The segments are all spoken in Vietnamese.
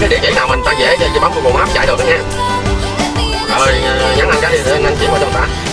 cái địa chỉ nào mình ta dễ bấm Google Maps chạy được đó nha. Rồi ờ, nhắn anh cái gì để anh chỉ qua cho ta.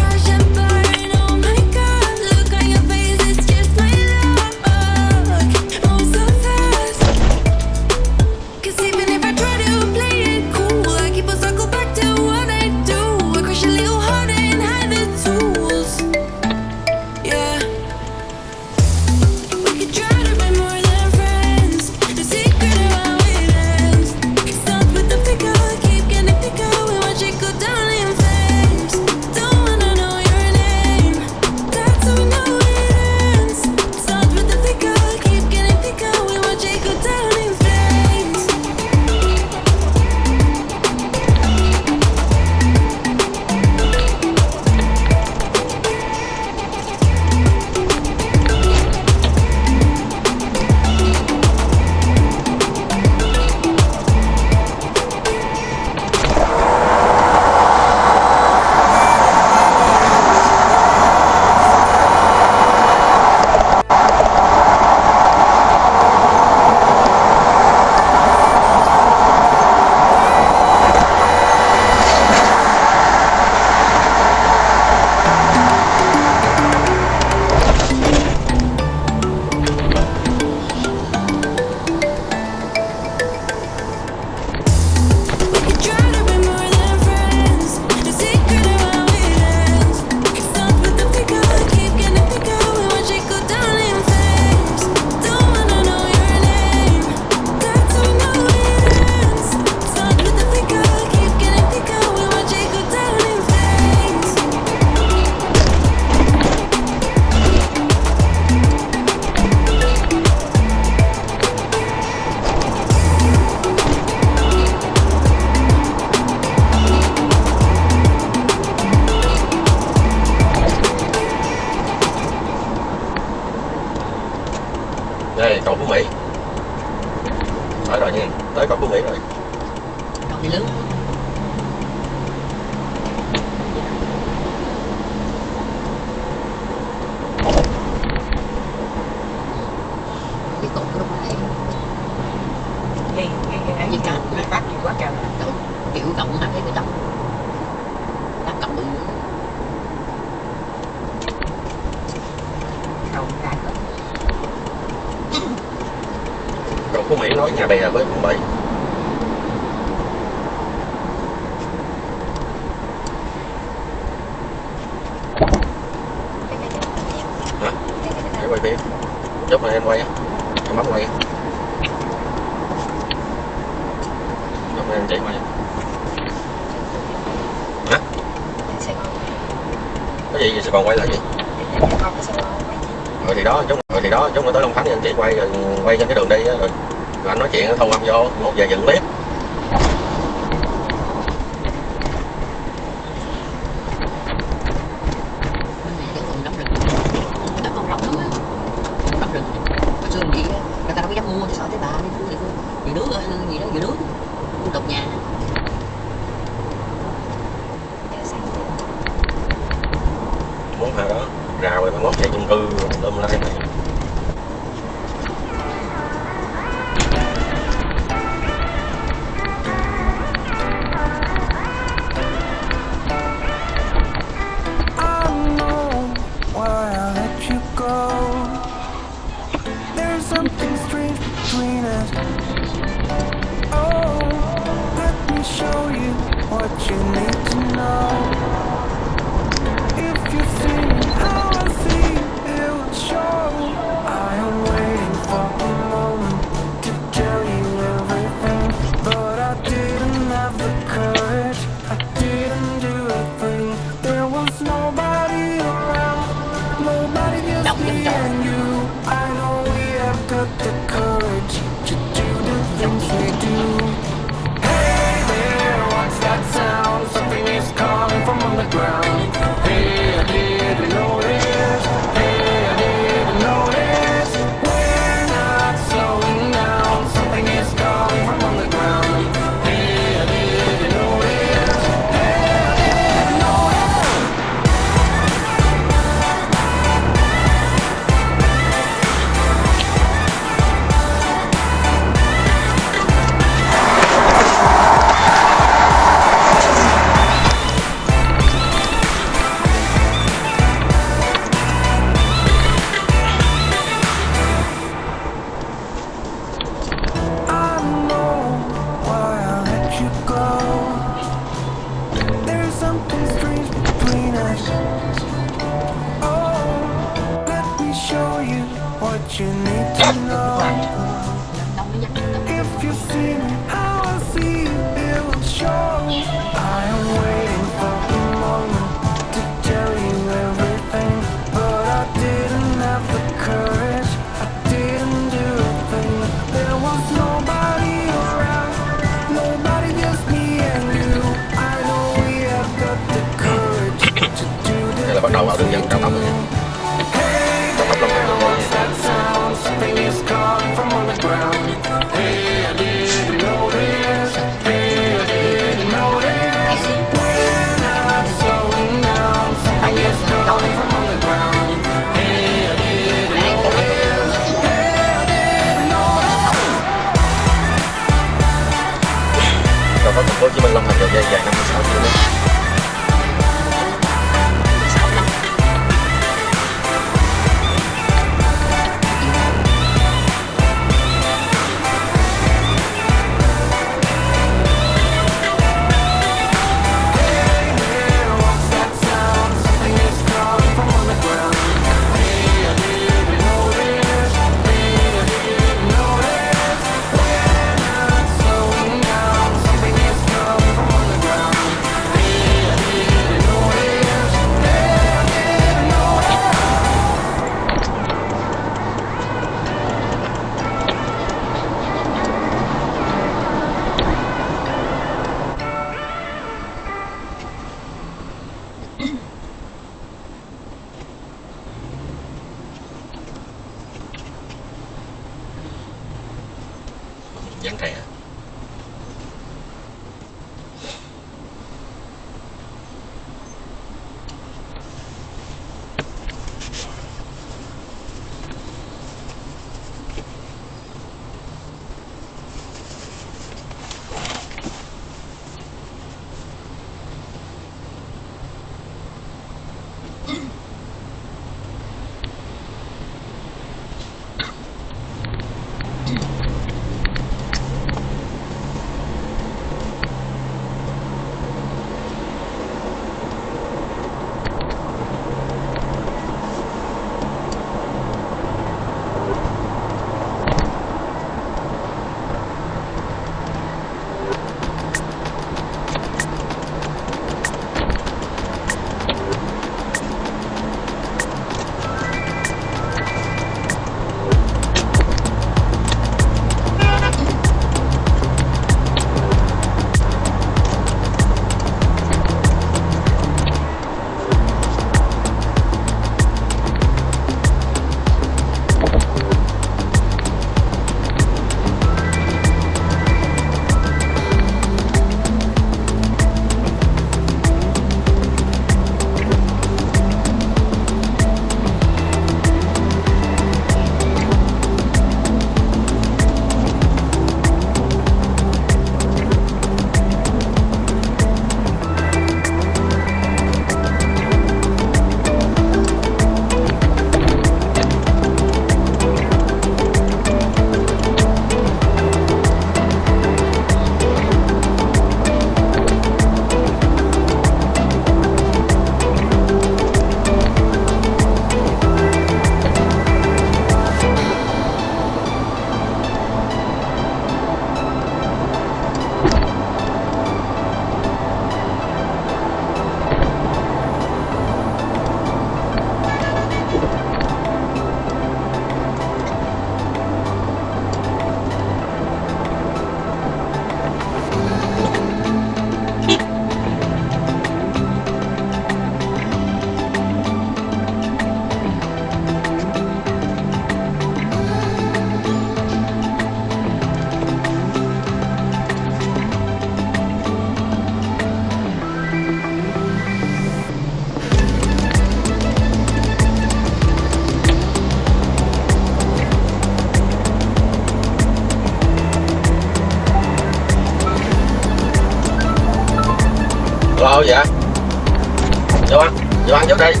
Vô ăn trước đi.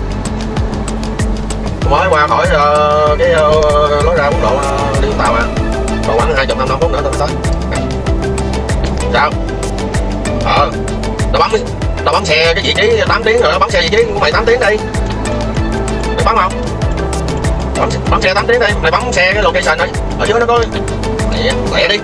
Mới qua khỏi uh, cái uh, lối ra quốc lộ ờ, uh, đi tàu à. Còn khoảng hai chục năm năm phút nữa tôi tới. Sao ờ tao bấm tao bấm xe cái vị trí 8 tiếng rồi bấm xe vị trí của mày 8 tiếng đi. Mày bấm không? Bấm, bấm xe 8 tiếng đi. Mày bấm xe cái location đi. Ở dưới nó có lẹ, lẹ đi.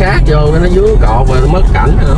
sát vô cái nó dướng cột rồi nó mất cảnh rồi.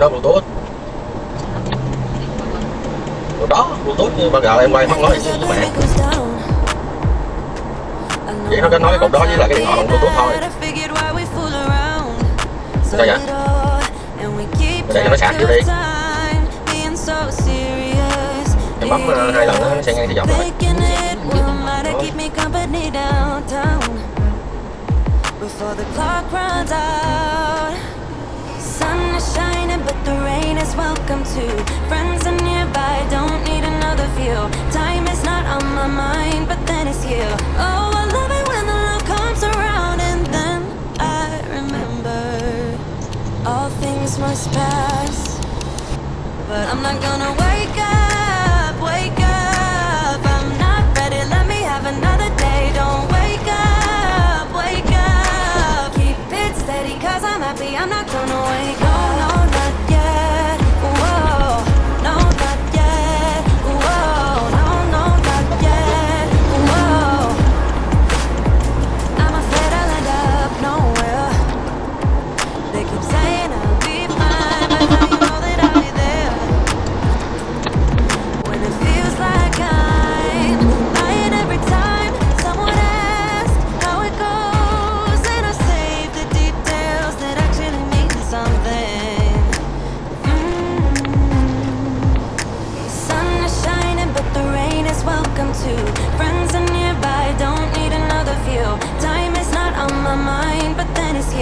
cái đó, bluetooth. Rồi đó, bluetooth như bao giờ em quay không nói gì với mẹ. Vậy nó có nói cái cục đó với lại cái điện thoại bằng bluetooth thôi. Sao vậy? Để cho nó sạc vô đi. Em bấm ờ, hai lần nó sẽ ngay thì dọc rồi. Before the clock runs out but the rain is welcome too. Friends are nearby, don't need another view. Time is not on my mind, but then it's you. Oh, I love it when the love comes around, and then I remember all things must pass. But I'm not gonna wake up, wake up. I'm not ready, let me have another day. Don't wake up, wake up. Keep it I'm happy, I'm not gonna wake up.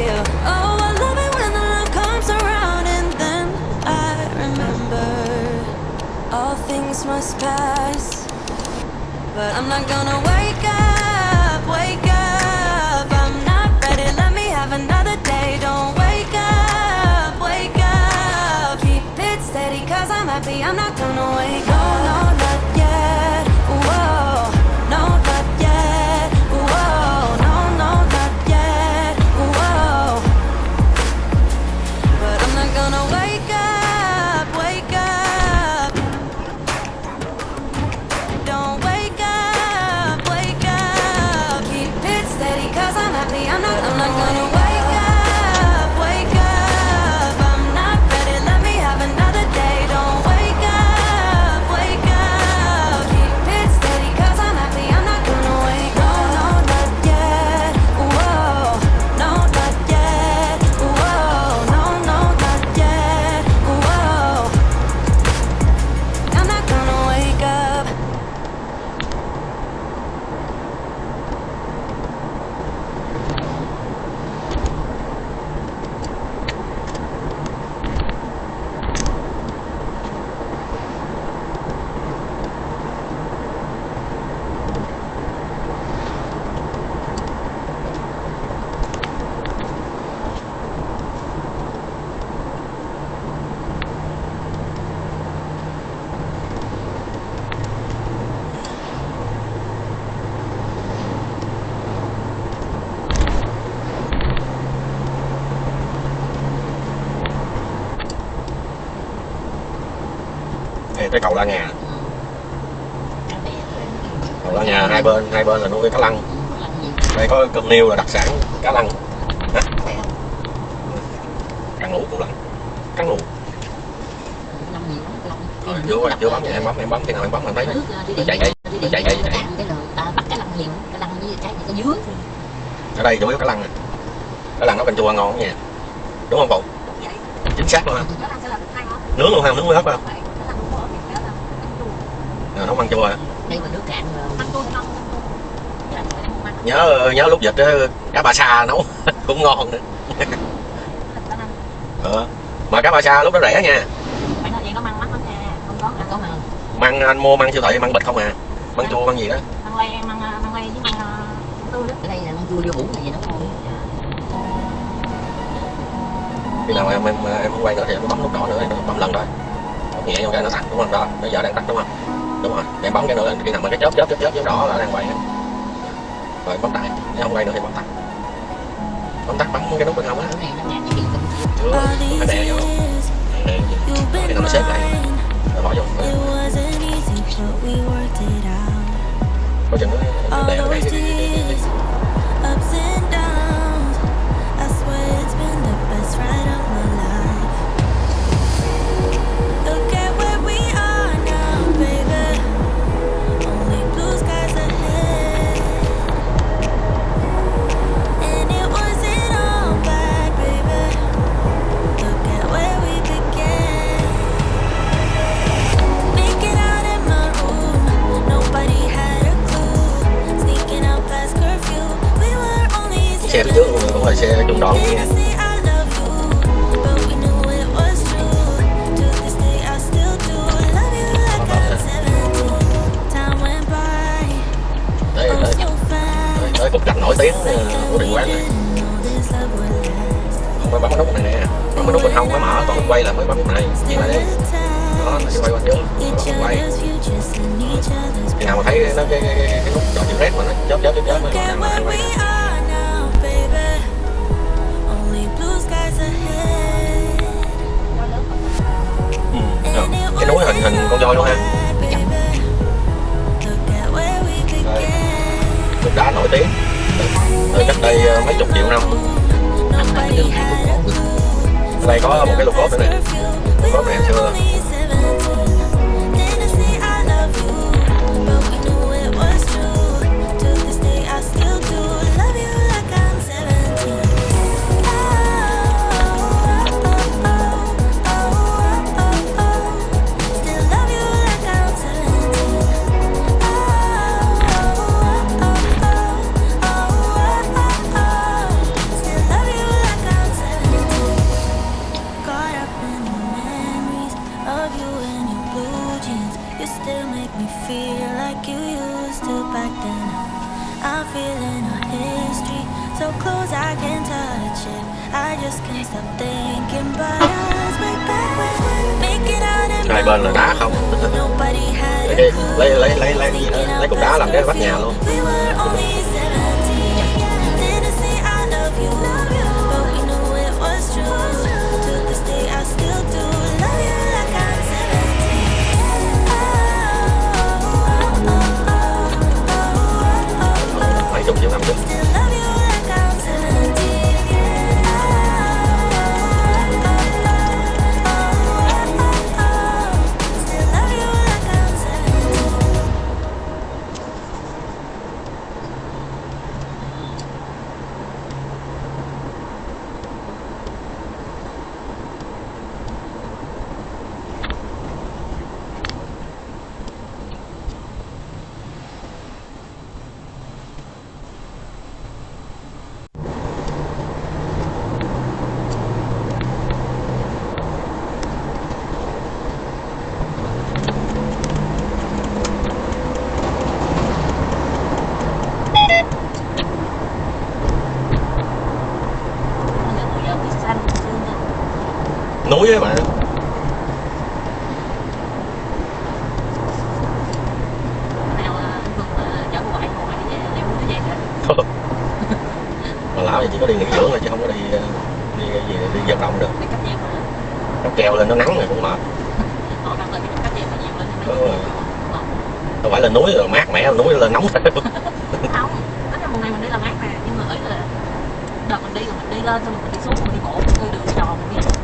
Oh, I love it when the love comes around, and then I remember all things must pass. But I'm not gonna wake up, wake up. I'm not ready. Let me have another day. Don't wake up, wake up. Keep it steady, cause I'm happy. I'm not gonna wake up. Cái cầu la nhà. Cầu la nhà, hai bên hai bên là nuôi cá lăng. Đây, có cơm niêu là đặc sản cá lăng. Cắn không cá ngủ cũng lăng cá ngủ làm gì rồi vô bấm em bấm em bấm khi nào em bấm anh thấy nó chạy chạy nó chạy chạy chạy bắt lăng lăng với cái cái dứa ở đây chủ yếu cá lăng nè. Cá lăng nó canh chua ngon nha. Đúng không phụ chính xác luôn ha nướng luôn ha, nướng mới hấp không chua à. đây mà nước cạn rồi nhớ nhớ lúc dịch á, cá ba sa nấu cũng ngon nữa. Ờ. mà cá ba sa lúc đó rẻ nha. Măng ăn anh mua măng siêu thị măng bịch không à? Măng chua măng gì đó. Măng lay măng măng lay với măng tươi đó. Ở đây là măng chua vô hũ là gì nó ngon khi nào em em em quay nữa thì em bấm nút đỏ nữa em bấm lần bấm nhẹ vô cái nó tắt đúng không? Đó bây giờ đang tắt đúng không đúng rồi em bấm cái nữa khi nằm mà cái chớp chớp chớp chớp chớp đỏ là đang quay rồi bấm tắt nếu không quay nữa thì bấm tắt bấm tắt bấm cái nút bên hông á cái này chưa phải đè vô đè vô khi nó xếp lại rồi bỏ vô It có chừng nó đè ở đây là xe trung đoàn nha có đi nghỉ dưỡng rồi chứ không có đi ờ, đi gì đi vận động được. Nó kèo lên nó nắng rồi cũng mệt. Ừ. phải là núi rồi mát mẻ núi là nóng. Không đó là một ngày mình đi là mát mà nhưng mà ấy là đợt mình đi rồi mình đi lên xong mình đi xuống mình đi bộ chơi đường tròn mình đi.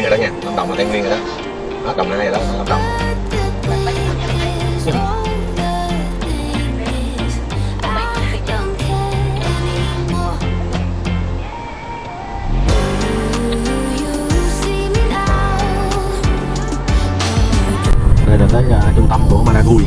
nguyên rồi đó nha. Lâm đồng là tây nguyên rồi đó. Đó đồng nai rồi đó lâm đồng đây là tới uh, à, trung tâm của Maragui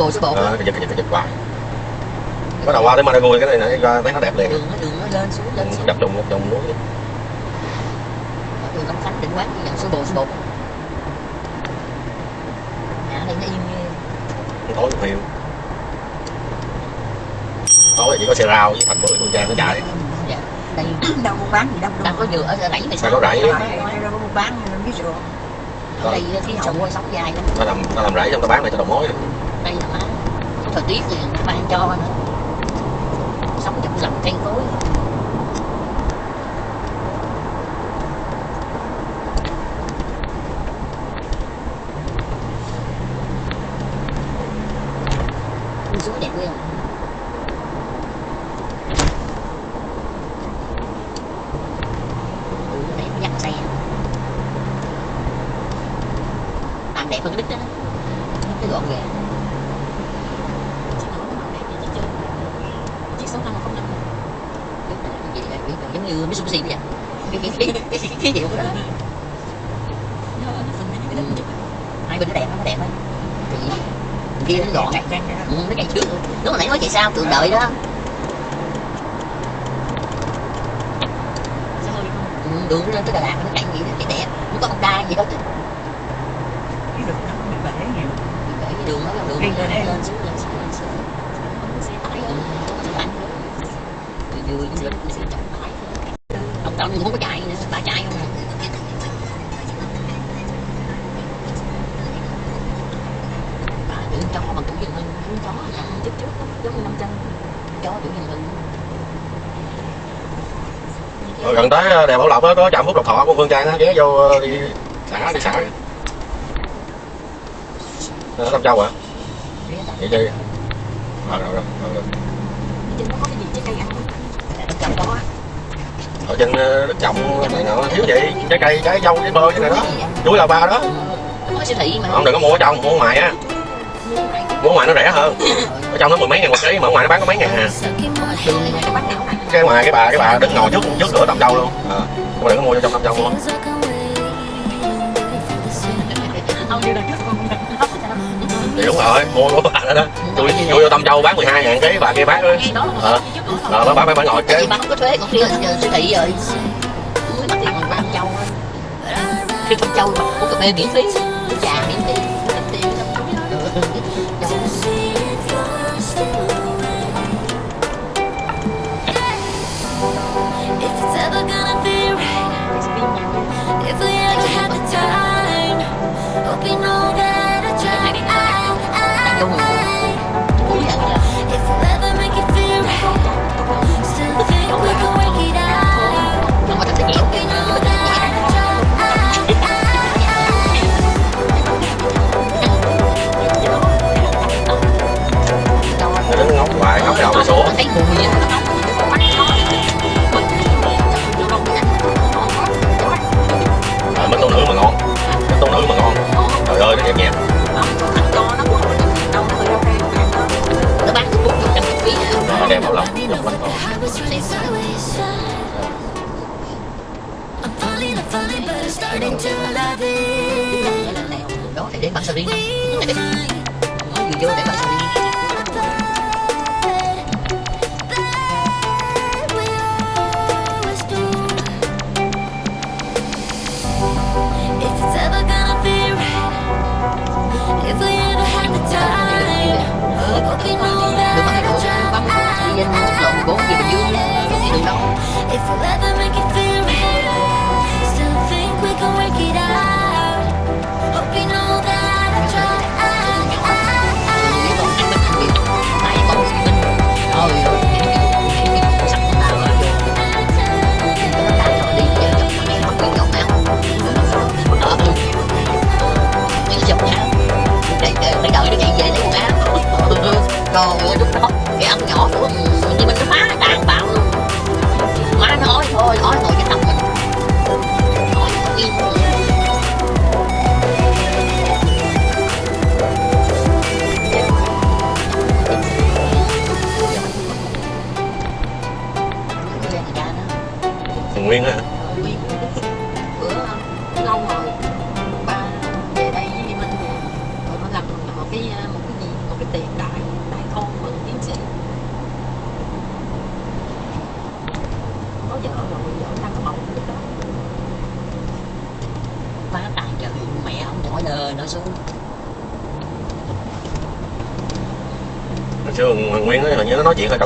bộ số bộ à, giật giật giật hoài. Bắt đầu qua tới Marago cái này nãy ra thấy nó đẹp liền. Đường nó đường nó lên xuống lên ừ, xuống. đập đùng đập đùng núi đường Long Khánh định quán như số bộ số bộ nhà đây nó yên như tối một hiệu tối chỉ có xe rau với thành bưởi con trang nó chạy. Dạ, đây, đâu có bán gì đâu đâu có dừa ở rẫy này sao có rẫy. đâu có bán biết rồi. Đây ờ, khí hậu sống dài lắm. Nó làm nó làm rẫy trong nó bán này cho đầu mối tí tiền ban cho. Nữa sống trong lòng cây cối xuống đẹp không để nhặt xe. Làm đẹp hơn đích đó. Nó gọn gàng chiếc sáu năm không năm là là giống như Mitsubishi vậy cái cái cái cái cái cái hiệu đó nó này cái chụp hai bên nó đẹp nó đẹp đấy thì kia nó gọn ừ, nó chạy trước lúc nãy nói chạy sau tường đợi đó ừ, đường lên tới Đà Lạt nó chạy gì nó chạy đẹp nó có Honda gì đâu chứ cái đường nó bị bể nhiều cái đường nó đường Đi nó lên lên xuống lên xuống lên xuống không có xe tải ừ, hơn không có tải vui vừa vừa ông trọng không có chạy nữa bà chạy không à bà tưởng chó bằng tuổi dân hưng con chó chậm chút trước giống như năm chân chó tuổi dân hưng rồi gần tới ờ, đèo Bảo Lộc đó, có trạm phúc lộc thọ của Phương Trang ghé vô ờ, đi xả đi xả. Ờ, Ở Tâm Châu hả? Ghé vậy đi. Rồi rồi rồi, rồi. Ở trên ờ, đất trồng này nọ thiếu gì? Trái cây trái dâu trái bơ cái này đó. Chuối là ba đó. Có siêu thị mà. Ông đừng có mua ở trong mua ngoài á. Mua ngoài nó rẻ hơn. Ở trong nó mười mấy ngàn một ký mà ở ngoài nó bán có mấy ngàn à. Này cái cái ngoài cái bà cái bà đứng ngồi trước trước cửa Tâm Châu luôn. À. mà đừng có mua vô trong Tâm Châu luôn. Không thì đúng rồi mua của bà đó đó. Tôi vô Tâm Châu bán 12 ngàn ký bà kia bán đó. Một Ờ. cái trước đó ờ bà bà bà ngồi tại kế vì không có thuế, còn đi giờ siêu thị rồi mới mặt tiền còn ba châu á. khi con châu mà uống cà phê miễn phí à, bánh tô nữ mà ngon. Bánh tô nữ mà ngon. Trời ơi nó nhẹ nhẹ nó bán thuốc một trăm phí à, đem bảo lộc dòng bánh tô I để running sideways. I'm falling, I'm falling, để I'm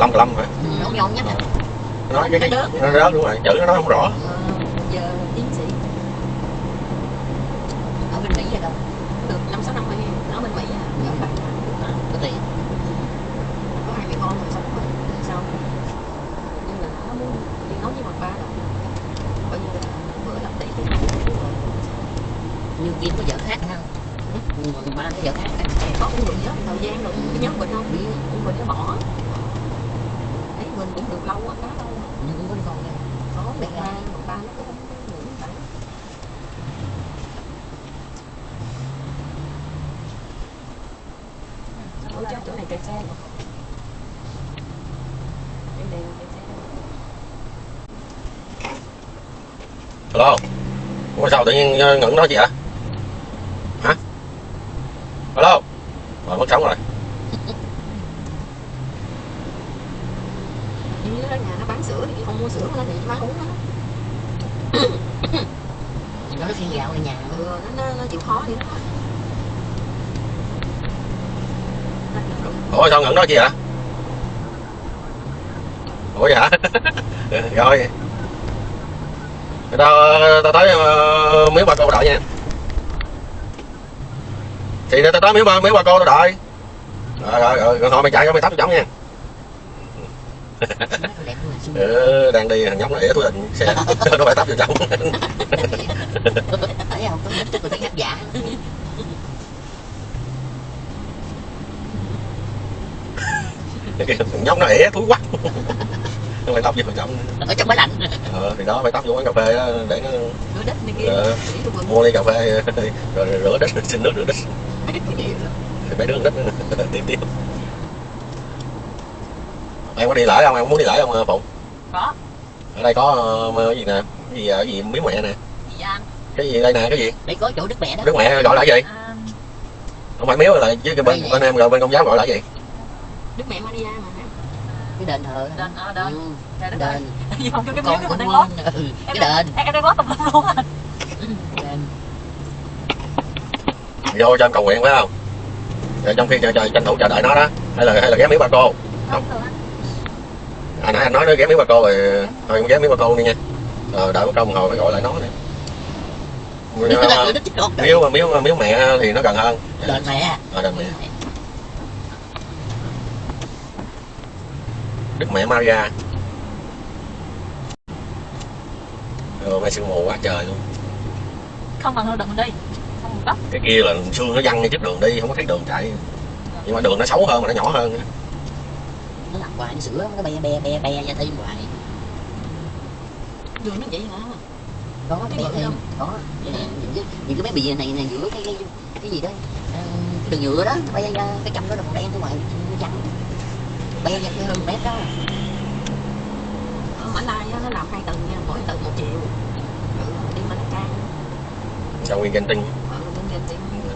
hơi cà lâm phải nó nhon nhất nó cái cái rớt đúng rồi. Chữ nó không rõ giờ tiến sĩ ở bên Mỹ vậy đâu được năm sáu năm rồi nó bên mỹ à Ừ. bạn à, có tiền có hai mẹ con rồi xong rồi sao nhưng mà nó muốn đi nói với mặt ba rồi coi như là bữa làm tỷ cái như kia có vợ khác không nhưng mà ba có vợ khác á. có cũng được nhớ thời gian rồi cái nhóm mình không Biết. cũng mình nó bỏ ấy mình cũng được lâu á khá lâu á. nhưng cũng có đi con đây có một ba một ba nó cũng không nghĩ phải này kẹt xe nữa Em đèn kẹt xe Alo Ủa sao tự nhiên ờ, ngẩn đó chị hả? Hả? Alo Rồi mất sóng rồi. Như đó nhà nó bán sữa thì không mua sữa nó thì bán uống đó nó nó phiên gạo ở nhà ừ, nó, nó, nó chịu khó đi Ủa sao ngẩn đó chị hả? Ủa vậy hả? Rồi Tao, tao tới ờ, miếu ba cô đợi nha. Thì tao tới miếu ba, miếu ba cô tao đợi. Rồi rồi rồi, rồi thôi mày chạy cho mày tắt chóng nha. Ừ, đang đi thằng nhóc nó ỉa túi định xe. Nó phải tắt vô trong. Thấy không có thấy hấp giả. Thằng nhóc nó ỉa túi quắc nó phải tóc vô trong ở trong máy lạnh. Ờ, thì đó phải tóc vô quán cà phê đó, để nó rửa đất này kia. Ờ. Mua ly cà phê. Rồi rửa đít xin nước rửa đít thì mấy đứa đít nữa tiếp. Tiếp em có đi lễ không? Em muốn đi lễ không phụng? Có. Ở đây có ờ, cái gì nè? Cái gì ở gì miếu mẹ nè? Gì anh? Cái gì đây nè? Cái gì? Để có chỗ đức mẹ đó. Đức mẹ gọi là gì? À, không phải miếu là chứ bên Đây bên em gọi bên công giáo gọi là gì? Đức mẹ Maria mà cái đền thờ. Đền, ờ, đền. Ừ, Trời đất ơi. đền. Gì không cái con miếng cũng mình đang lót. ừ, cái đền. Em đang lót tùm lum luôn đền. Vô cho em cầu nguyện phải không? Rồi trong khi chờ, chờ, tranh thủ chờ đợi nó đó. Hay là hay là ghé miếu bà cô? Không. được à nãy anh nói nó ghé miếu bà cô rồi. Thôi em ghé miếu bà cô đi nha. Ờ, đợi một công hồi phải gọi lại nó nè. Miếu miếu miếu mẹ thì nó gần hơn. Đền mẹ. Ờ, đền mẹ đức mẹ Maria. Rồi mai sương mù quá trời luôn. Không bằng hơn đừng đi. Không một góc cái kia là xương nó văng ngay trước đường đi không có thấy đường chạy. Nhưng mà đường nó xấu hơn mà nó nhỏ hơn nữa. nó làm hoài nó sửa nó be be be be ra thêm hoài. Đường nó vậy hả? Có Cái be thêm. có. Những cái những cái bé bì này này giữa cái cái cái gì đó. Ờ, cái đường nhựa đó bay ra cái trăm đó là màu đen ở ngoài nó trắng ra cái hơn mét đó Ở Mã Lai nó làm hai tầng nha Mỗi tầng một triệu. Ừ, Đi Malacca trong nguyên Genting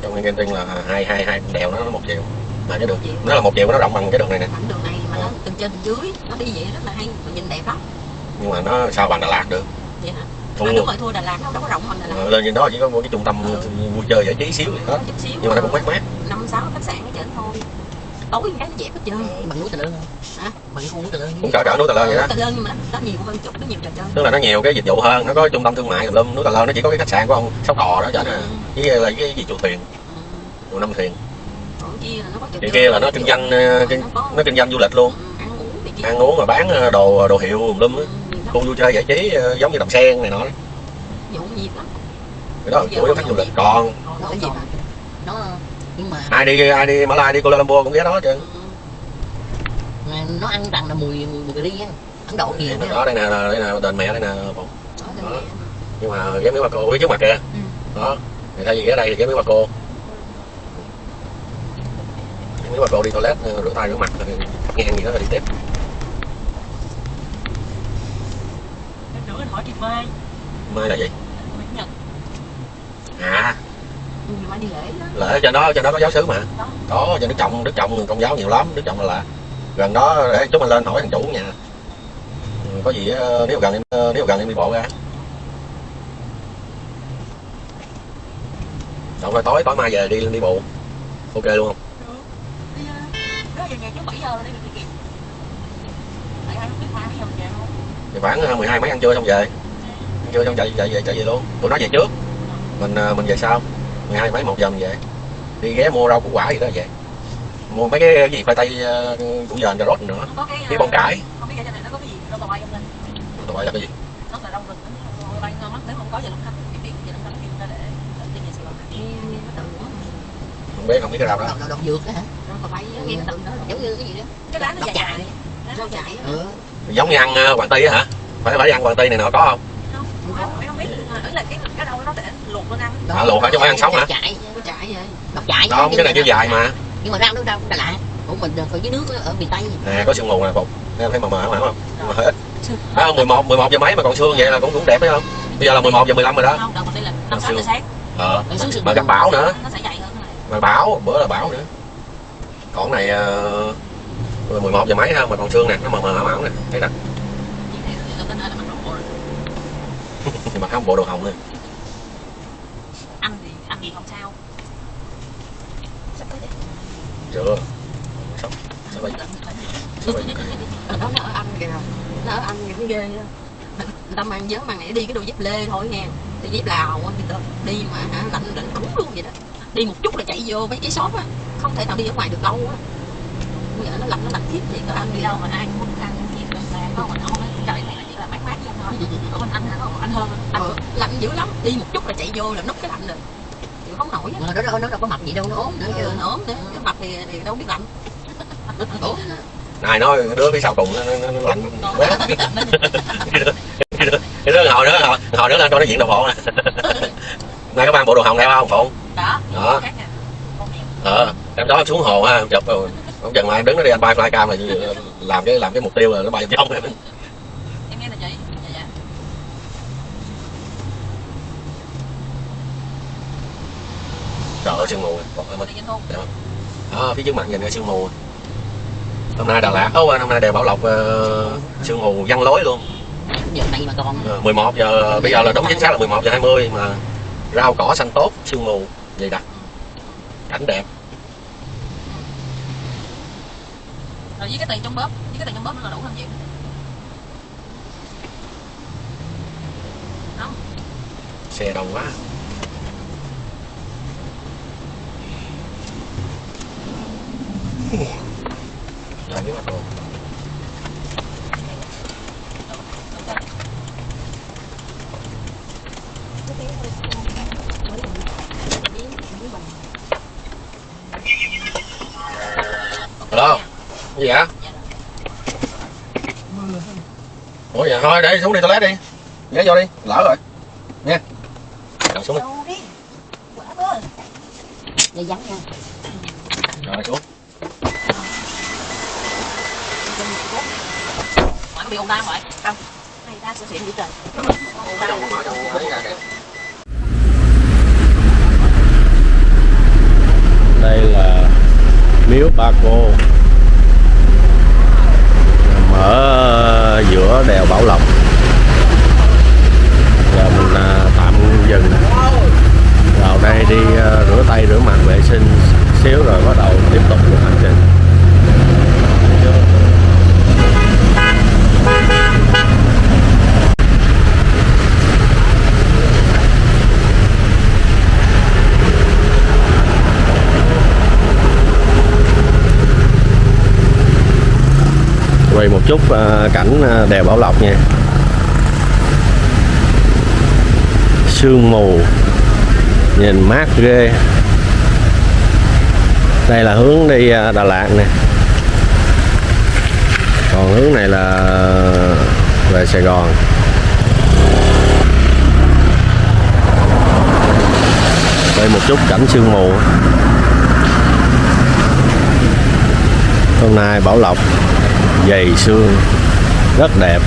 trong nguyên Genting là hai hai hai đèo nó một chiều mà cái đường nó là một chiều nó rộng bằng cái đường này nè. Ảnh đường này mà nó từ trên từ dưới Nó đi vậy rất là hay Mà nhìn đẹp lắm. Nhưng mà nó sao bằng Đà Lạt được? Vậy hả? Thua À, đúng rồi thua Đà Lạt nó đâu có rộng bằng Đà Lạt. Ờ, lên trên đó chỉ có một cái trung tâm vui chơi giải trí xíu hết. Nhưng mà nó cũng mát mát. Năm sáu khách sạn ở trên thôi tối cái nó dẹp hết trơn. Bằng núi tà lơn Hả? bằng khu núi tà lơn cũng cỡ cỡ núi Tà Lơn vậy đó. Tà Lơn nhưng mà nó nhiều hơn chút nó nhiều trò chơi tức là nó nhiều cái dịch vụ hơn nó có trung tâm thương mại tùm lum núi Tà Lơn nó chỉ có cái khách sạn của ông sóc đò đó chở nè với là cái gì chùa thuyền. Ừ. chùa năm thuyền. Còn kia là nó có trò thì kia là nó kinh doanh ờ, nó kinh doanh du lịch luôn. Ừ, ăn uống ăn mà bán ờ, đồ đồ hiệu tùm lum á. Ừ, khu vui chơi giải trí ờ, giống như đầm sen này nọ đó. Vụ nhiều lắm cái đó là chủ yếu khách du lịch. Còn nó gì nhưng mà ai đi ai đi Mã Lai đi Kuala Lumpur cũng ghé đó chứ. Mà nó ăn rằng là mùi mùi mùi cà ri á. Ấn độ nhiều đó đó đây nè đây nè đền mẹ đây nè nè. nhưng mà ghé miếu bà cô phía trước mặt kìa. Ừ. đó. Thì thay vì ghé đây thì ghé miếu bà cô. Miếu bà cô đi toilet ờ, rửa tay rửa mặt ngang gì đó rồi đi tiếp. Em rửa anh hỏi chị Mai. Mai là gì? Nguyễn Nhật. À lễ cho nó cho nó có giáo sứ mà. Có cho đức trọng đức trọng công giáo nhiều lắm. Đức trọng là, là gần đó để chúng mình lên hỏi thằng chủ nhà. Ừ, có gì nếu gần em ờ, nếu gần em đi bộ ra. Xong rồi tối tối mai về đi đi bộ. Ok luôn không? Thì khoảng ờ, 12 mấy ăn trưa xong về. Ăn trưa xong chạy chạy về chạy về luôn. Tụi nó về trước. Mình ờ, mình về sau. 12 mấy một giờ mình về đi ghé mua rau củ quả gì đó về mua mấy cái gì khoai tây ờ, củ dền cà rốt nữa. Cái đi ờ, bông cải. Không biết cái này nó có cái gì? Nó tàu bay không lên tụi bay là cái gì? Nó là rau rừng Nó bay ngon lắm. Nếu không có giờ lâm khánh Biết biết giờ lâm khánh kêu ra để đi về Sài Gòn không biết không biết cái rau đó. Đậu đậu dược hả? Bay nghe cái từ đó. Giống như cái gì đó. Cái lá nó dài dài rau ừ giống như ăn ờ, hoàng tây á hả? Phải phải ăn hoàng tây này nọ có không? Không, không biết. Là cái cái đâu nó để luộc lên ăn À, luộc hả? Chứ không phải ăn sống hả? chạy có chạy vậy. Chạy không cái này mà dài mà. Nhưng mà rau nó đâu Đà Lạt của mình ở dưới nước ở miền tây. Nè có sương mù nè phục em thấy mờ mờ không không nhưng mà hơi ít à, 11 11 giờ mấy mà còn sương vậy là cũng cũng đẹp phải không? Bây giờ là 11 giờ 15 rồi đó. Không đây là năm sáu giờ sáng. Ờ. Mà gặp bão nữa. Nó sẽ dậy hơn mà bão bữa là bão nữa. Còn này uh, 11 giờ mấy ha mà còn sương nè. Nó mờ mờ ảo ảo nè. Thấy rồi. Nhưng mà không bộ đồ hồng nữa anh thì anh thì không sao chưa sắp sắp bây sắp bây Ở đó nó ở anh kìa. Nó ở anh cũng ghê đó người ta mang nhớ mang này đi cái đôi dép lê thôi nha. Đi dép lào á người ta đi mà hả lạnh lạnh ống luôn vậy đó. Đi một chút là chạy vô mấy cái shop á. Không thể nào đi ở ngoài được lâu á. Bây giờ nó lạnh nó lạnh thiết thì có ăn đi. Đâu đâu mà ai cũng muốn ăn cái gì là có mình không trời này là chỉ là mát mát vậy thôi. Ở bên anh hả? Còn anh hơn. Anh ờ, lạnh dữ lắm. Đi một chút là chạy vô là nút cái lạnh rồi không nổi á. Mà nó đâu nó đâu có mập gì đâu nó ốm nữa. Nó chứ giờ nó ốm nữa. Cái mặt thì, thì đâu biết lạnh. Ốm này nói đứa phía sau cùng nó, nó, nó lạnh. Biết nên cái đứa hồi nữa hồi, hồi nữa lên cho nó diện đồ bộ nè. Nay có mang bộ đồ hồng theo không phụng? Đó. Đó. ờ em đó xuống hồ ha chụp rồi. Ông chừng mà em đứng đó đi anh bay flycam là làm cái làm cái mục tiêu là nó bay trong em nghe là chị dạ dạ trời ơi sương mù. Đó phía trước mặt nhìn cái sương mù. Hôm nay Đà Lạt. Ố hôm nay đèo Bảo Lộc ờ, sương mù văng lối luôn. Giờ mà còn. Ờ, 11 giờ bây giờ là đúng chính xác là 11 giờ 20 mà rau cỏ xanh tốt sương mù dày đặc. Cảnh đẹp. Rồi với cái tiền trong bóp với cái tiền trong bóp nó là đủ làm gì không? Xe đông quá Rồi, cái gì hả? Ủa dạ thôi để xuống đi toilet đi. Ghé vô đi, lỡ rồi. Nha Cầm xuống. Đi. Rồi xuống bị ồn đau vậy không. Hay ta sẽ xịn dữ trời. Ồn đau Đây là miếu Ba Cô. Nằm ở giữa đèo Bảo Lộc. Giờ mình à, tạm dừng. Vào đây đi à, rửa tay, rửa mặt vệ sinh xíu rồi bắt đầu tiếp tục hành trình. Quay một chút ờ, cảnh ờ, đèo Bảo Lộc nha. Sương mù, nhìn mát ghê. Đây là hướng đi ờ, Đà Lạt nè. Còn hướng này là về Sài Gòn. Quay một chút cảnh sương mù. Hôm nay Bảo Lộc dày xương, rất đẹp.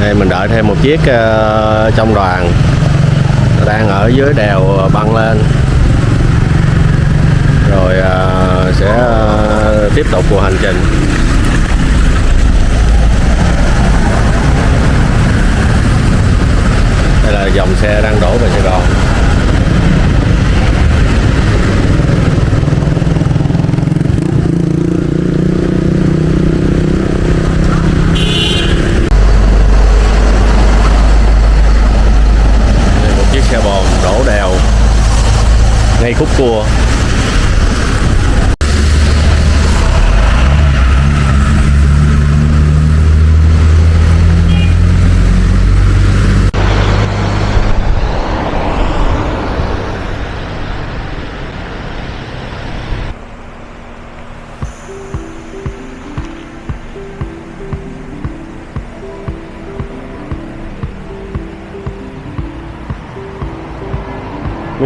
Đây, mình đợi thêm một chiếc ờ, trong đoàn. Đang ở dưới đèo ờ, băng lên. Rồi ờ, sẽ tiếp tục cuộc hành trình. Đây là dòng xe đang đổ về Sài Gòn.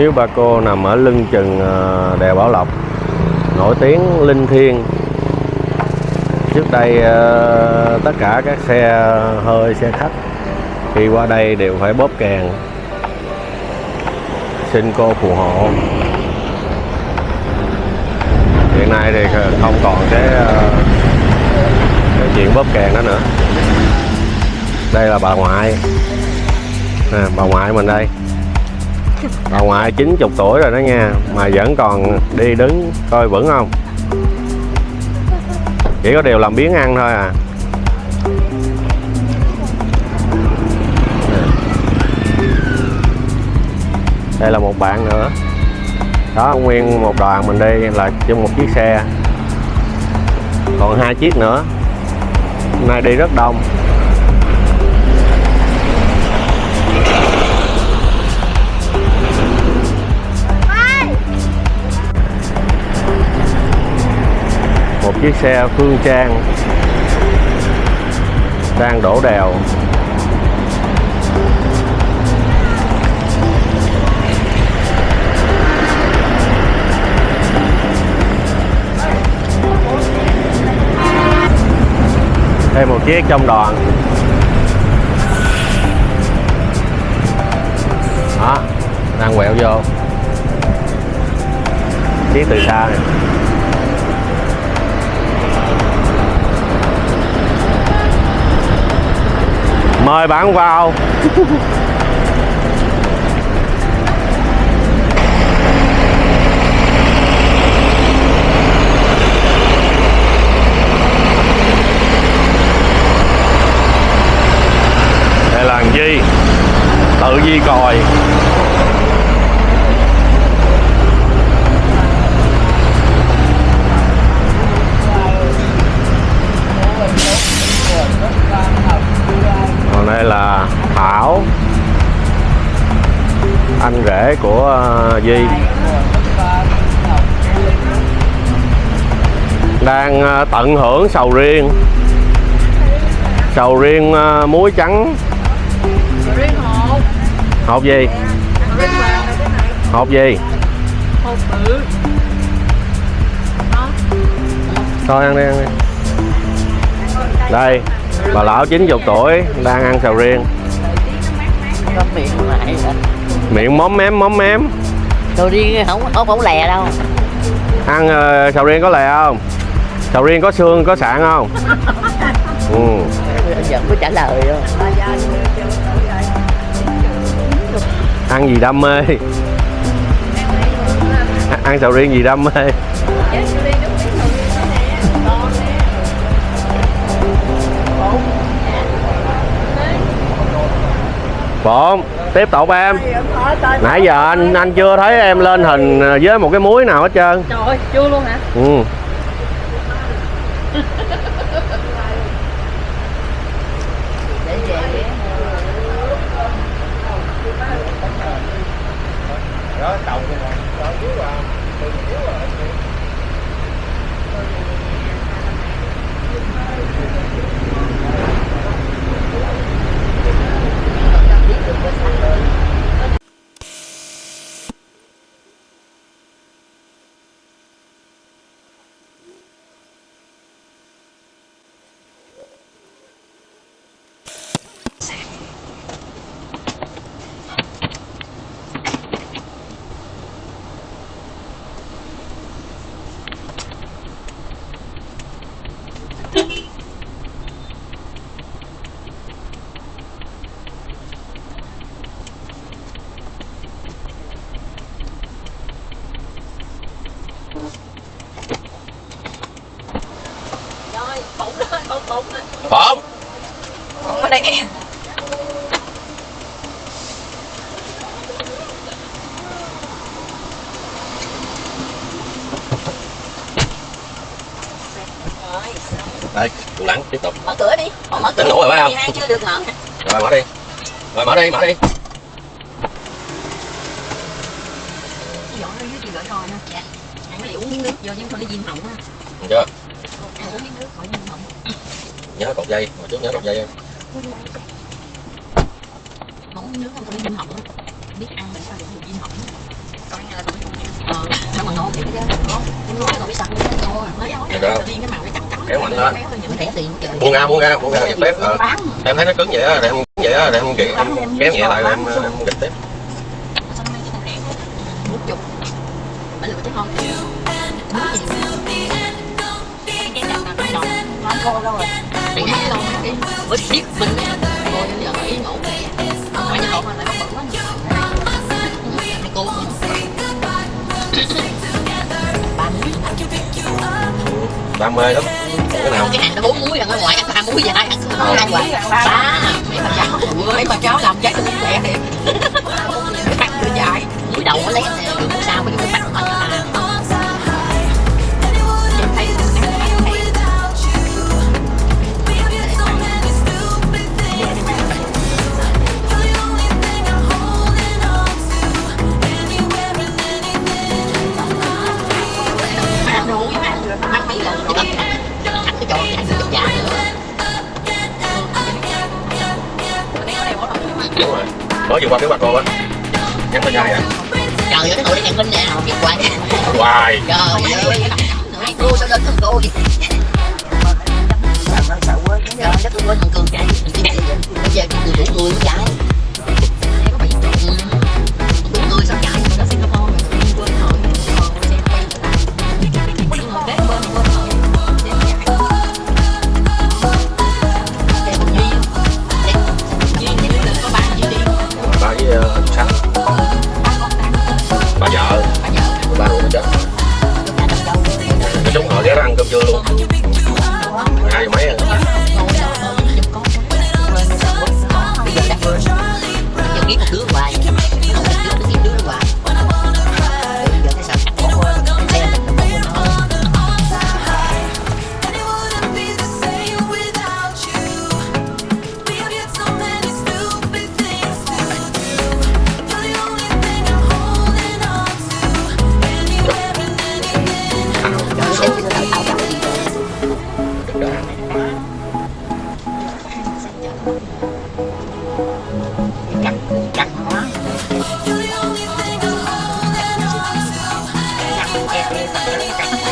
Miếu Ba Cô nằm ở lưng chừng ờ, đèo Bảo Lộc nổi tiếng linh thiêng. Trước đây ờ, tất cả các xe hơi xe khách khi qua đây đều phải bóp kèn. Xin cô phù hộ. Hiện nay thì không còn cái, ờ, cái chuyện bóp kèn đó nữa. Đây là bà ngoại. À, bà ngoại mình đây bà ngoại 90 tuổi rồi đó nha. Mà vẫn còn đi đứng coi vững không? Chỉ có điều làm biến ăn thôi à. Đây là một bạn nữa. Đó, nguyên một đoàn mình đi, là chung một chiếc xe. Còn hai chiếc nữa. Hôm nay đi rất đông. Một chiếc xe phương trang đang đổ đèo. Thêm một chiếc trong đoàn. Đó, đang quẹo vô. Chiếc từ xa này. Mời bạn vào đây là gì? Tự Di còi Di. Đang ờ, tận hưởng sầu riêng. Sầu riêng ờ, muối trắng. Hộp gì? Hộp gì? Hộp bự thôi ăn đi ăn đi. Đây bà lão 90 tuổi đang ăn sầu riêng. Miệng móm mém móm mém đồ riêng không không không lè đâu. Ăn ờ, sầu riêng có lè không? Sầu riêng có xương có sạn không? Ừ. vẫn có trả lời đâu ăn gì đam mê? Ăn sầu riêng gì đam mê? Bộn, tiếp tục em. Nãy giờ anh anh chưa thấy em lên hình với một cái muối nào hết trơn. Trời ơi chưa luôn hả? Ừ. rồi bụng đó bụng bụng Bộn bụng ở đây nè rồi Đây, tủ lắng tiếp tục mở cửa đi mở mở cửa Hai chưa được mở Rồi mở đi Rồi mở đi, mở đi dọn ra dưới chị gửi rồi nè dạ ăn cái uống miếng nước vô chứ không đi viêm họng á Được chưa? ăn uống miếng nước khỏi viêm họng Nhớ cột dây, hồi trước nhớ cột dây em uống miếng nước không thôi đi viêm họng á biết ăn làm sao để viêm họng coi nghe là tôi ờ sao mà ngon vậy chứ ngon nói rồi biết sao ngon nói Được nói đó. riêng cái màu nó Kéo mạnh lên. buông ra buông ra buông ra giật tiếp ờ. em thấy nó cứng vậy á để em cứng vậy á để em kiện em kéo nhẹ lại em em gịch tiếp bữa tiếp mình rồi giờ yên ổn phải như lộn mà lại không quá đam mê lắm. Cái nào? Cái hàng nó bốn muối là ở ngoài ăn ba muối vậy ai ăn có hai quả ba mấy bà cháu mấy bà cháu làm trái tôi cũng khỏe thiệt bắt vừa dài muối đầu nó lét mới vừa qua phía bà cô á nhắn tin ai vậy trời ơi cái ngồi đây minh nè biết hoài hoài trời ơi cô sao đến thằng cô vậy Nó sợ quên cái trời đất ơi thằng cường chạy bây giờ người đủ người chạy đi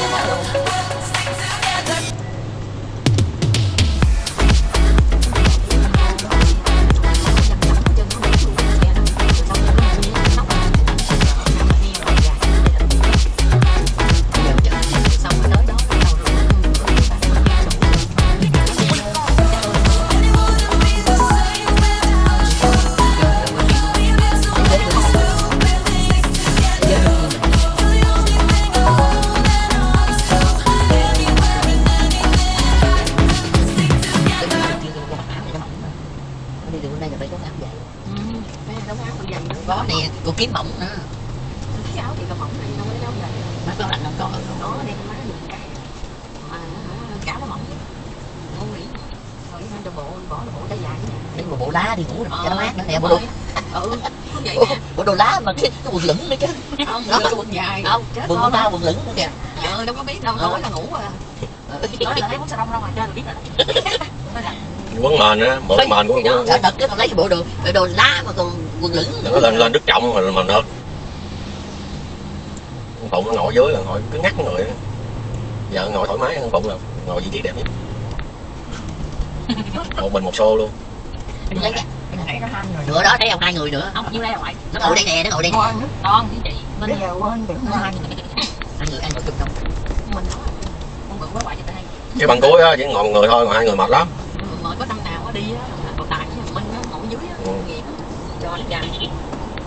quần lửng nữa chứ không đưa quần dài không chết quần của tao quần lửng nữa kìa. Ờ đâu có biết đâu nói là ngủ à. Nói là thấy uống xà đông đâu mà chơi là biết rồi. Quấn mền á mượn mền của sợ thật chứ còn lấy cái bộ đồ bộ đồ lá mà còn quần lửng. Nó lên lên đức trọng mà mà nợt con phụng nó ngồi dưới là ngồi cứ ngắt người giờ ngồi thoải mái con phụng là ngồi vị trí đẹp nhất. Một mình một xô luôn Nó nữa đó thấy không? Hai người nữa. Không như đây là ngoại nó ngồi đây nè nó ngồi đây nè. Con với chị. Bây mình giờ quên hai người. ăn một chục đồng mình con bự quá ngoại cho đây cái bằng cuối á chỉ ngồi một người thôi còn hai người mệt lắm. Mà có năm nào á đi á tài với thằng minh á ngồi dưới á nghiệp cho nó dài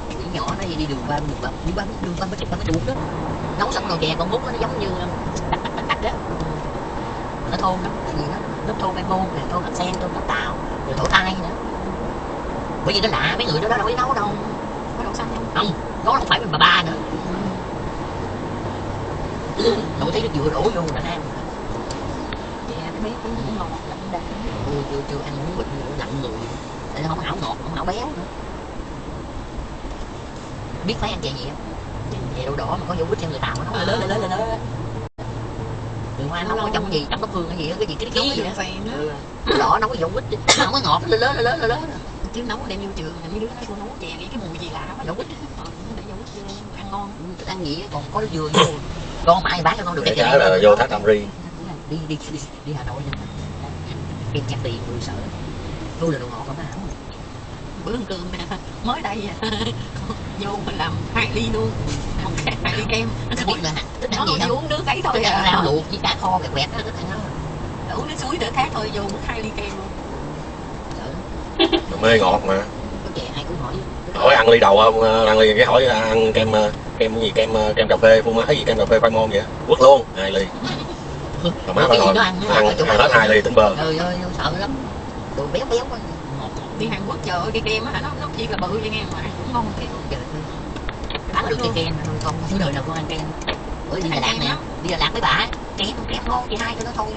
Đứa nhỏ nó đi đường ba đường ba đi ba đường ba mấy ba mấy ruột đó nấu xong rồi chè con bút nó giống như đặt đặt đó nó thôn lắm cái gì đó lớp thôn bamboo nè thôn hạt sen thôn hạt tàu. Rồi thổ tai nữa bởi vì nó lạ mấy người đó đâu biết nấu đâu. Có đậu xanh không không nó không phải bà ba nữa. Nội thấy nó vừa đổ vô là ăn cái bé cũng ngon lắm đã chưa chưa ăn muốn bệnh nặng người. Tại nó không hảo ngọt không hảo béo nữa? Biết phải ăn chè gì không chè đậu đỏ mà có dấu vít theo người tàu nó nấu lớn lớn lớn lớn đường hoa nó có trong gì trong có phương cái gì đó cái gì cái nấu cái gì cái đó đỏ nó có dấu vít không có ngọt nó lớn lớn lớn lớn chứ nấu đem vô trường là mấy đứa cô nấu chè nghĩ cái mùi gì lạ quá ờ nó để vô ăn ăn ngon. Thức ăn á, còn có dừa vô. Con mãi bán cho con được cái cái trái là vô thác đam ri. Đi đi đi, đi Hà Nội nha. Em chặt tiền người sợ. Tôi là đồ ngọt không hả bữa ăn cơm nè mới đây à. vô mình làm hai ly luôn. Một cái hai ly kem. Biết là thức ăn nó gì chỉ không uống nước ấy thôi à. rau luộc với cá kho kẹt quẹt đó thức ăn đó uống nước suối đỡ khát thôi vô uống hai ly kem luôn. Mê ngọt mà. Hỏi ăn ly đầu không? Ờ, ăn ly cái hỏi ăn kem ờ, kem gì? Kem ờ, kem cà phê phô mai gì kem cà phê khoai môn vậy? Quất luôn hai ly. Mà má phải ngồi nó ăn ăn, hết hai ly tỉnh bơ trời ơi sợ lắm. Đồ béo béo quá. Đi Hàn Quốc trời ơi cái kem á nó nó chỉ là bự vậy nghe mà cũng ngon thiệt. Trời ơi. Bán được cái kem thôi con không đời nào con ăn kem. Bữa đi Đà Lạt nè. đi Đà Lạt với bà kem kem ngon chị hai cho nó thôi.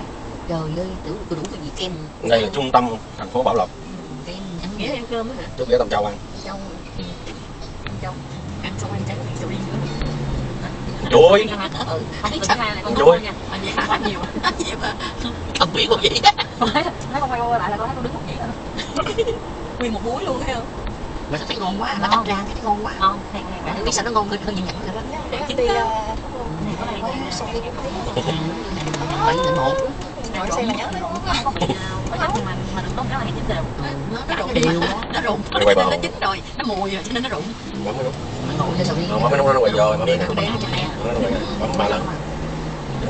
Trời ơi tưởng tôi đủ cái gì kem. Đây là trung tâm thành phố Bảo Lộc nghĩa nghĩa ăn cơm á hả? Chút ghé Tâm Châu ăn. Châu trong ăn xong ăn trái bị sầu riêng nữa chuối ừ. Thấy chắc là con Chuối. mà vậy ăn nhiều. Nhiều mà không biết một gì. Thấy con quay qua lại là con thấy con đứng một vậy đó. Nguyên một muối luôn thấy không? Mà thấy ngon quá mà cắt ra thấy ngon quá. Ngon Bạn biết sao nó ngon hơn hơn những nhẫn rồi đó. Chị đi bảy lần một ngồi xem. Mà nhớ nó ngon không có nhớ mà mà đừng có cái này chín đều nó nó rụng đều nó rụng Quay quay nó chín rồi nó mùi rồi cho nên nó rụng bấm mới đúng. Ngồi bấm nó quay rồi bấm nó nó à Bấm nó quay bấm ba lần.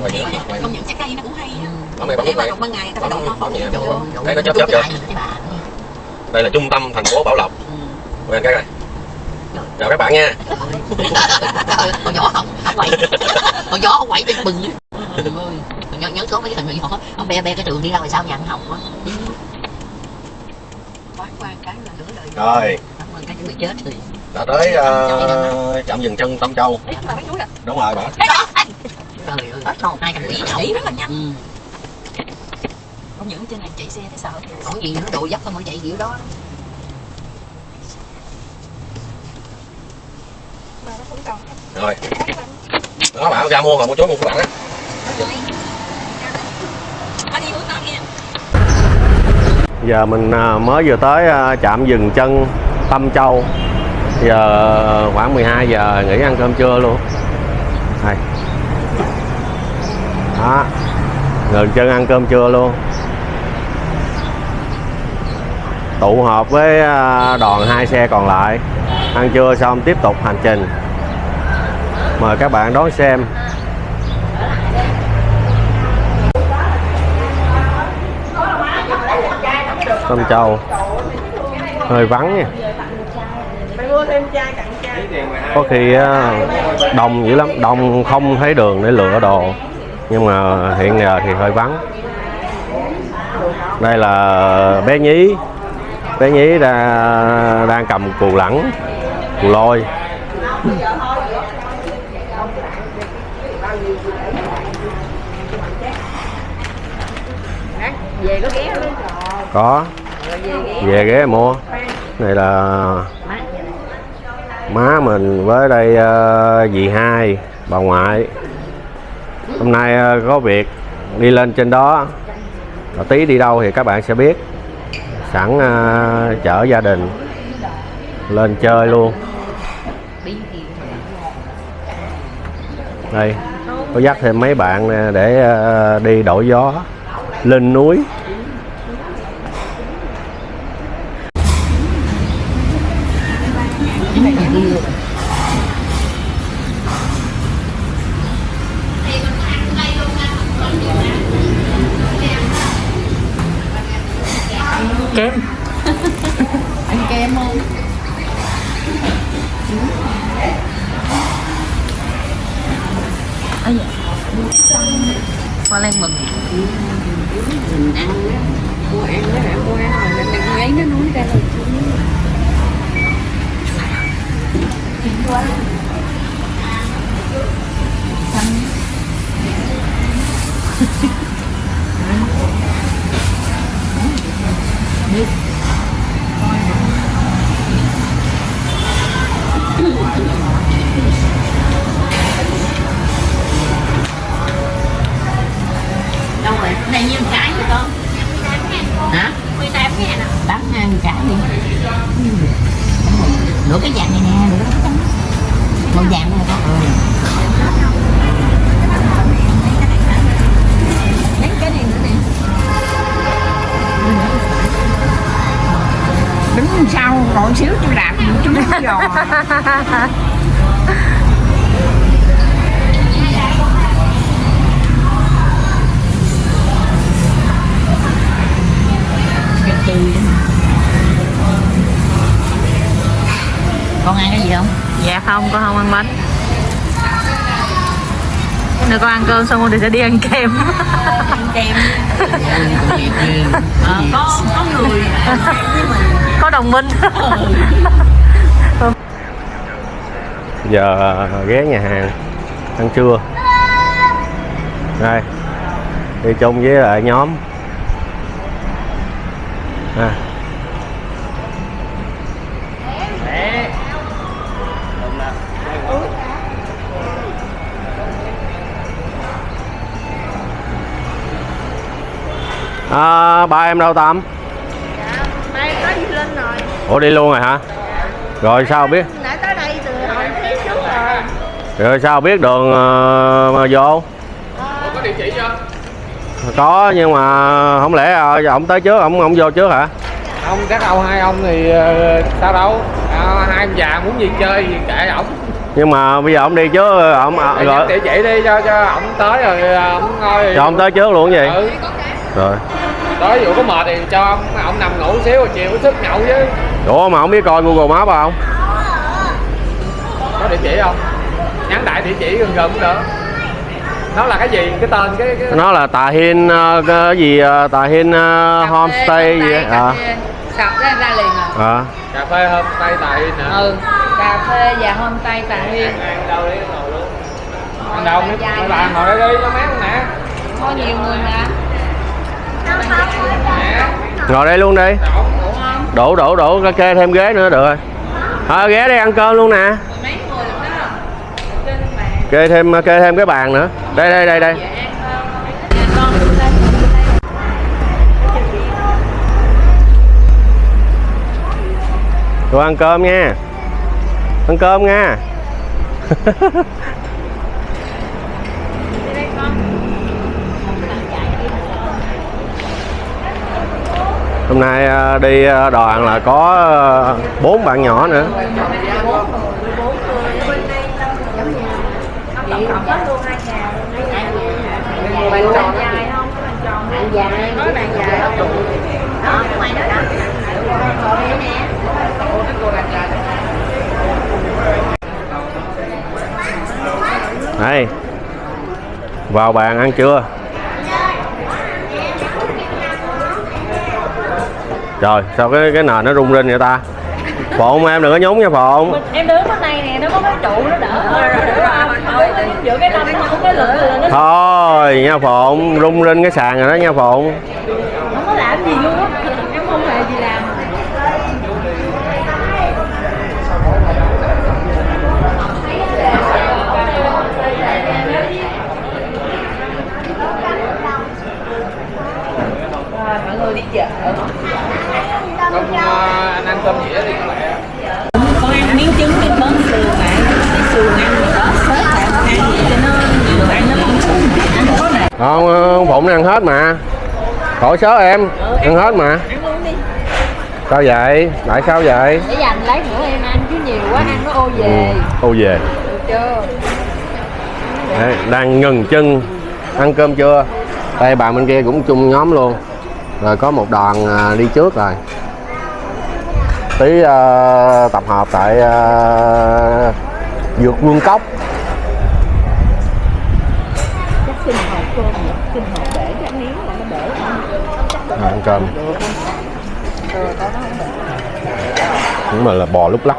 Quay quay không những trái cây nó cũng hay á. Bấm này bấm này rụng ban ngày ta Bấm- phải đổ nó. bấm Đây nó chớp chớp bà. đây là trung tâm thành phố Bảo Lộc. Ừ. quay cái này chào các bạn nha. Con nhỏ không không quậy. Con nhỏ không quậy bên bừng nhớ nhớ có mấy cái thằng nhỏ ông be be cái trường đi ra ngoài sao nhà ăn học á quán quan cái là nửa đời rồi. Cảm ơn cái chuẩn bị chết thì đã tới ờ, trạm dừng chân Tâm Châu. Mà à đúng rồi bạn trời ơi hai trăm quỷ chạy rất là nhanh. Ừ. không những trên này chạy xe thấy sợ còn gì nó độ dốc không phải chạy kiểu đó. Mà nó còn rồi. Đó bạn ra mua mà mua chuối mua của bạn á anh đi uống tao nha giờ mình à, mới vừa tới à, trạm dừng chân Tâm Châu. Giờ khoảng 12 giờ, nghỉ ăn cơm trưa luôn. Này đó. Ngừng chân ăn cơm trưa luôn. Tụ họp với à, đoàn hai xe còn lại. Ăn trưa xong tiếp tục hành trình. Mời các bạn đón xem. Tâm trầu hơi vắng nha. Có khi đông dữ lắm. Đông không thấy đường để lựa đồ. Nhưng mà hiện giờ thì hơi vắng. Đây là bé nhí. Bé nhí đang, đang cầm cù lẳng cù lôi. Về có ghé luôn có. Về ghé mua. Này là má mình với đây ờ, dì hai, bà ngoại. Hôm nay ờ, có việc đi lên trên đó. Và tí đi đâu thì các bạn sẽ biết. Sẵn ờ, chở gia đình lên chơi luôn. Đây, có dắt thêm mấy bạn để đi đổi gió, lên núi. Thì sẽ đi ăn kem. Ăn kem. Ờ, có có người có đồng minh. Giờ ghé nhà hàng. Ăn trưa. Đây. Đi chung với lại nhóm. À. À, ba em đâu Tâm? Đây có đi lên rồi Ủa đi luôn rồi hả? Rồi sao biết? Nãy tới đây từ hồi phía trước rồi Rồi sao biết đường ờ, mà vô? có địa chỉ chưa Có nhưng mà không lẽ ờ, ổng tới trước ổng ổng vô trước hả? ông các ông hai ông thì ờ, sao đâu à, hai ông già muốn gì chơi thì kệ ổng Nhưng mà bây giờ ổng đi trước ổng à, rồi địa chỉ đi cho cho ổng tới rồi ổng ngồi cho ổng tới trước luôn gì? ừ Rồi. tới vụ có mệt thì cho ông, ổng nằm ngủ xíu rồi chiều có sức nhậu chứ. Ủa mà không biết coi Google Maps không? có địa chỉ không? Nhắn đại địa chỉ gần gần cũng được. Nó là cái gì? Cái tên cái, cái... Nó là Tà Hiên ờ, cái gì ờ, Tà Hiên ờ, homestay gì. À. sập ra ra liền à? À. cà phê hôm tây tại nè ừ cà phê và homestay tà huyên ăn đâu đi ngồi luôn. Ăn đâu mấy mấy bạn ngồi đây đi cho mát luôn nè? Có nhiều người mà Ngồi đây luôn đi. Đổ đổ đổ kê thêm ghế nữa được rồi. À, ghé đây ăn cơm luôn nè. Kê thêm kê thêm cái bàn nữa. Đây đây đây đây. Rồi ăn cơm nha. Ăn cơm nha. Hôm nay à, đi à, đoàn là có à, bốn bạn nhỏ nữa. đây vào bàn ăn chưa Nói bạn dài không? Đó, cái ngoài đó đó Đây nè Đây. Vào bàn ăn trưa. Trời, sao cái cái nền nó rung rinh vậy ta? Phụng em đừng có nhúng nha Phụng. em đứng bên này nè nó có cái trụ nó đỡ thôi rồi thôi giữa cái năm nó cái lửa là nó Thôi nha Phụng, rung rinh cái sàn rồi đó nha Phụng. không có làm gì luôn á em không hề gì làm rồi mọi người đi chợ Không, ờ, anh ăn cơm dĩa đi các bạn con ăn miếng trứng với bớt sườn lại cái sườn ăn rồi đó xếp lại ăn vậy cho nó nhiều ăn nó không sướng mà ăn có nè Không, ờ, Phụng ăn hết mà. Khỏi sớ em, ăn hết mà. Sao vậy? Tại sao vậy? để dành lấy nữa em ăn chứ nhiều quá ăn nó ô về Ô về. được chưa Đấy, đang ngừng chân ăn cơm trưa. Đây bạn bên kia cũng chung nhóm luôn. Rồi có một đoàn à, đi trước rồi. Tí à, tập hợp tại à, vượt vương cốc. chắc xin hộp cơm vậy xin hộp để cho ăn miếng là nó để không À, ăn cơm. không để Nhưng mà là bò lúc lắc.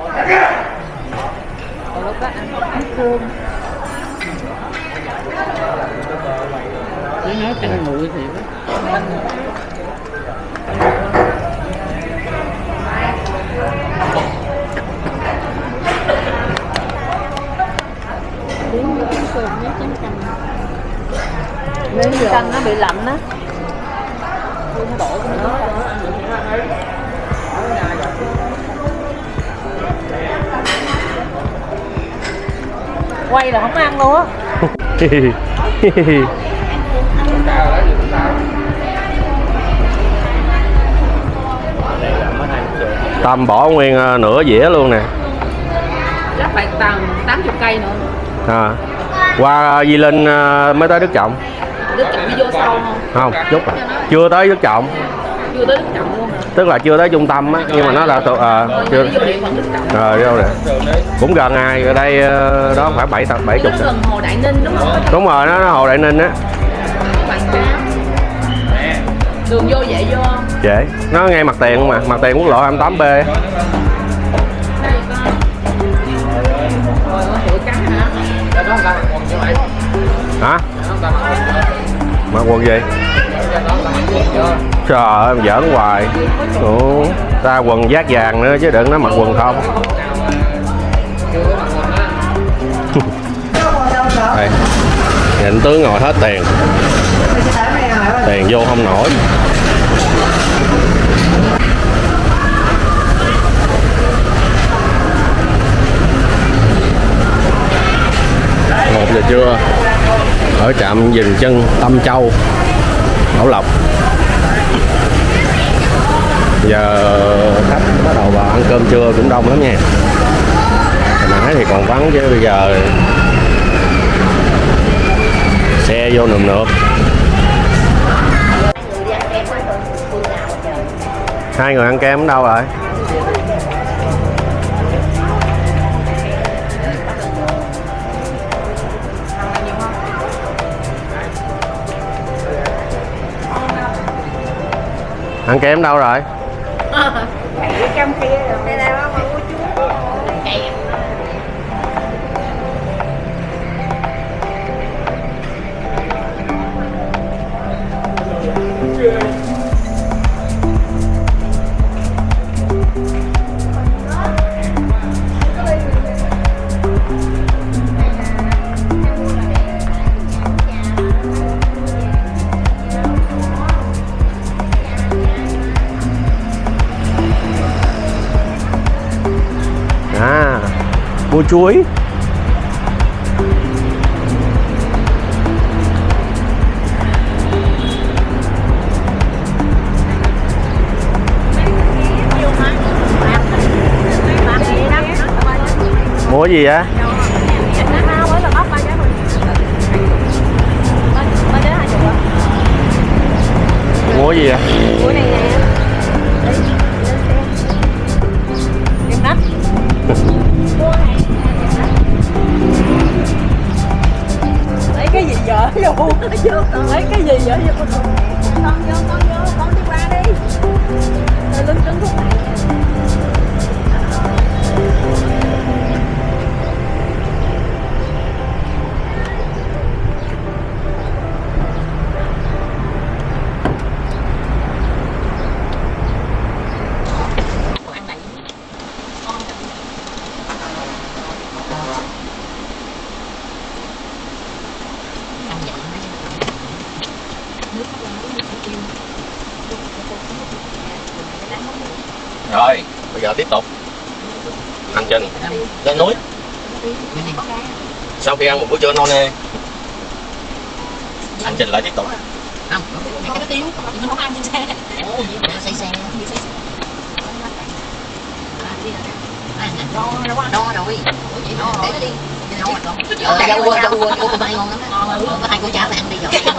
còn lúc đó ăn ăn cơm nói canh nguội thì nếu canh nó bị lạnh á quay là không ăn luôn á. Tâm bỏ nguyên ờ, nửa dĩa luôn nè. Chắc phải tầm 80 cây nữa. À. qua Di Linh ờ, mới tới Đức Trọng không chút à. chưa tới Đức Trọng. Chưa tới đức trọng luôn tức là chưa tới trung tâm á nhưng mà nó là tụ- ờ, chưa rồi đâu nè cũng gần ai ở đây ờ, đó khoảng bảy tập bảy chục. Gần hồ đại ninh đúng không? Đúng rồi nó, nó hồ đại ninh á. Đường vô dễ vô không? Dễ. Nó ngay mặt tiền mà mặt tiền quốc lộ 28 b hả mặc quần gì? Trời ơi em giỡn hoài. Ủa, ta quần giác vàng nữa chứ đừng nó mặc quần không. Đây. Nhìn tướng ngồi hết tiền. Tiền vô không nổi. Một giờ trưa ở trạm dừng chân Tâm Châu, Bảo Lộc. Giờ khách bắt đầu vào ăn cơm trưa cũng đông lắm nha. Hồi nãy thì còn vắng chứ bây giờ xe vô nườm nượp. Hai người ăn kem ở đâu rồi? Ăn kem đâu rồi? Mua chuối. Mua gì vậy? Mua gì vậy? Vô dở vô. Lấy cái gì vậy? vô Con vô, con vô, khi ăn một bữa trưa no nê hành trình lại tiếp tục. Không cái cái tiêu mình không ăn trên xe mà xây xe đo đo rồi. Vậy đo để nó đi. Ờ, cua, rau cua, cua của bay ngon lắm. Có hai cô cháu này ăn đi rồi.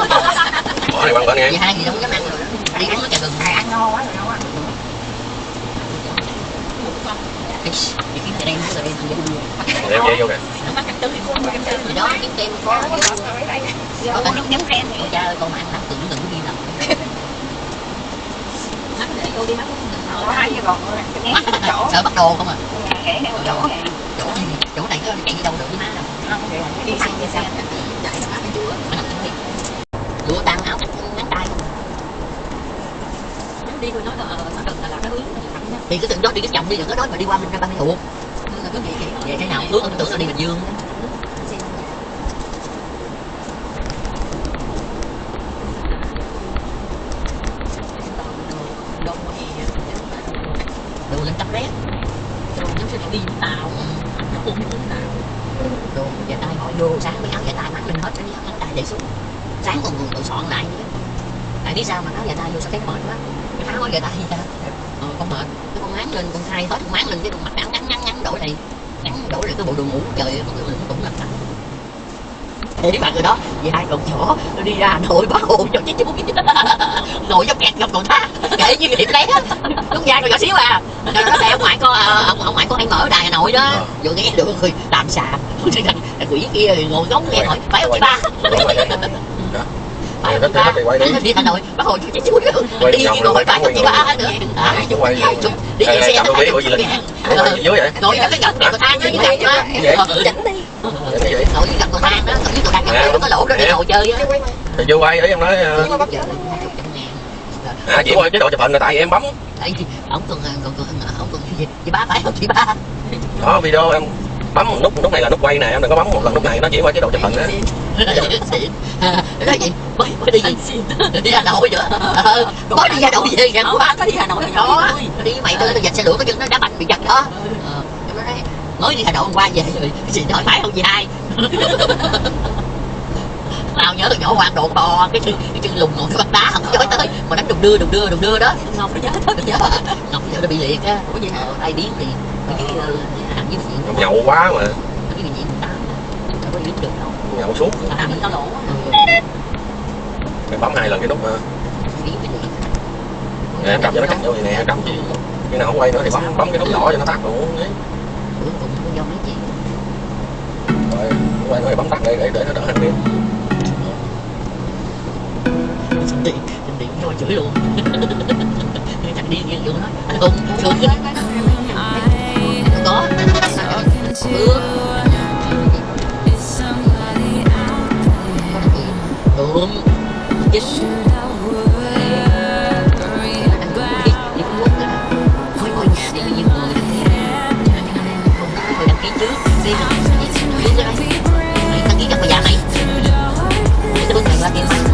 bỏ này bằng bên nghe Vậy hai gì đâu có dám ăn rồi. Đi uống cái trà gừng. Ăn no quá rồi đem dây vô kìa thì đó kiếm kem có có cả nước nhắm cha ơi con ăn lắm tưởng đừng có ghi mắt để cô đi mắt có hai cái còn chỗ sợ bắt đồ không à chỗ này chỗ này chỗ này có chạy đi đâu được với má đâu đi xe đi xe chạy nó chúa nó nằm đi lụa tăng áo ngắn tay không đi tôi nói là nó cần là làm cái hướng thì cứ từng đó đi cái chồng đi đừng có nói mà đi qua mình ra ba mươi thuộc quý vị vậy thế nào? Ước tưởng là đi bình dương đồ lên tắp rét đồ giống như đi Vũng tàu nó cũng đi Vũng tàu đồ dài tay họ vô sáng mấy áo dài tay mặc lên hết cái áo dài để xuống sáng còn còn soạn lại nữa tại biết sao mà áo dài tay vô sao thấy mệt quá cái áo dài tay ra ờ, con mệt cái con máng lên con thay hết con máng lên cái con mặt ngắn ngắn ngắn ngắn đổi này ngắn đổi lại cái bộ đồ ngủ trời con người cũng làm sẵn thế bạn người đó vì hai con chó nó đi ra Hà nội bắt hồn cho chứ chú ngồi trong kẹt gặp cầu thác kể như điểm lé lúc ra còn nhỏ xíu à rồi nó ông ngoại con à, ông, ông ngoại con hay mở đài Hà Nội đó vừa nghe được người làm xà quỷ kia ngồi ngóng nghe hỏi phải không chị ba phải không chị ba đi Hà Nội hồn cho chứ chú đi vòng ngồi phải chị ba nữa À, đi xe gì dưới vậy? ngồi cái gầm cầu thang dưới gầm Vậy? Ờ, chỉnh đi Vậy cái gầm cầu thang đó. Ngồi dưới cầu thang Nè. nó có lỗ đó đi ngồi chơi á. Thì chưa quay, ý em nói ờ, À chị quay chế độ chụp hình là tại em bấm. Tại ông còn còn còn ông còn gì? Chị ba phải không? Chị ba. Đó video em bấm một nút nút này là nút quay nè em đừng có bấm một lần nút này nó chỉ qua chế độ chụp hình á. Đó gì? Mới mới đi gì? Đi Hà Nội nữa Ờ, mới đi Hà Nội về ngày qua có đi Hà Nội đó đi mày tôi tôi giật xe lửa cái chân nó đá banh bị giật đó. Ờ, nói mới đi Hà Nội hôm qua về rồi. Chị hỏi phải không gì hai tao nhớ từ nhỏ quan độ bò cái chân cái chân lùng ngồi cái bắt đá không chối tới. Mà đánh đùng đưa đùng đưa đùng đưa đó. Ngọc nó nhớ bây giờ ngọc giờ nó bị liệt á. Ủa gì ờ, tai biến thì cái ờ, hàng với chuyện nhậu quá mà. Cái gì ta đâu có biết được đâu nhậu suốt. Bị tao lỗ em bấm hai lần cái nút ờ, cái gì. Nè, cầm cho nó cắt vô vậy nè cầm khi nào không quay nữa thì bấm bấm cái nút đỏ cho nó tắt luôn đấy cuối cùng cũng do mấy chị rồi quay bấm tắt để để để nó đỡ hành pin xin điện xin điện cho chửi luôn. Chặt đi điên như vậy nói anh hùng sướng chứ có. Ừ. đúng chính đi cái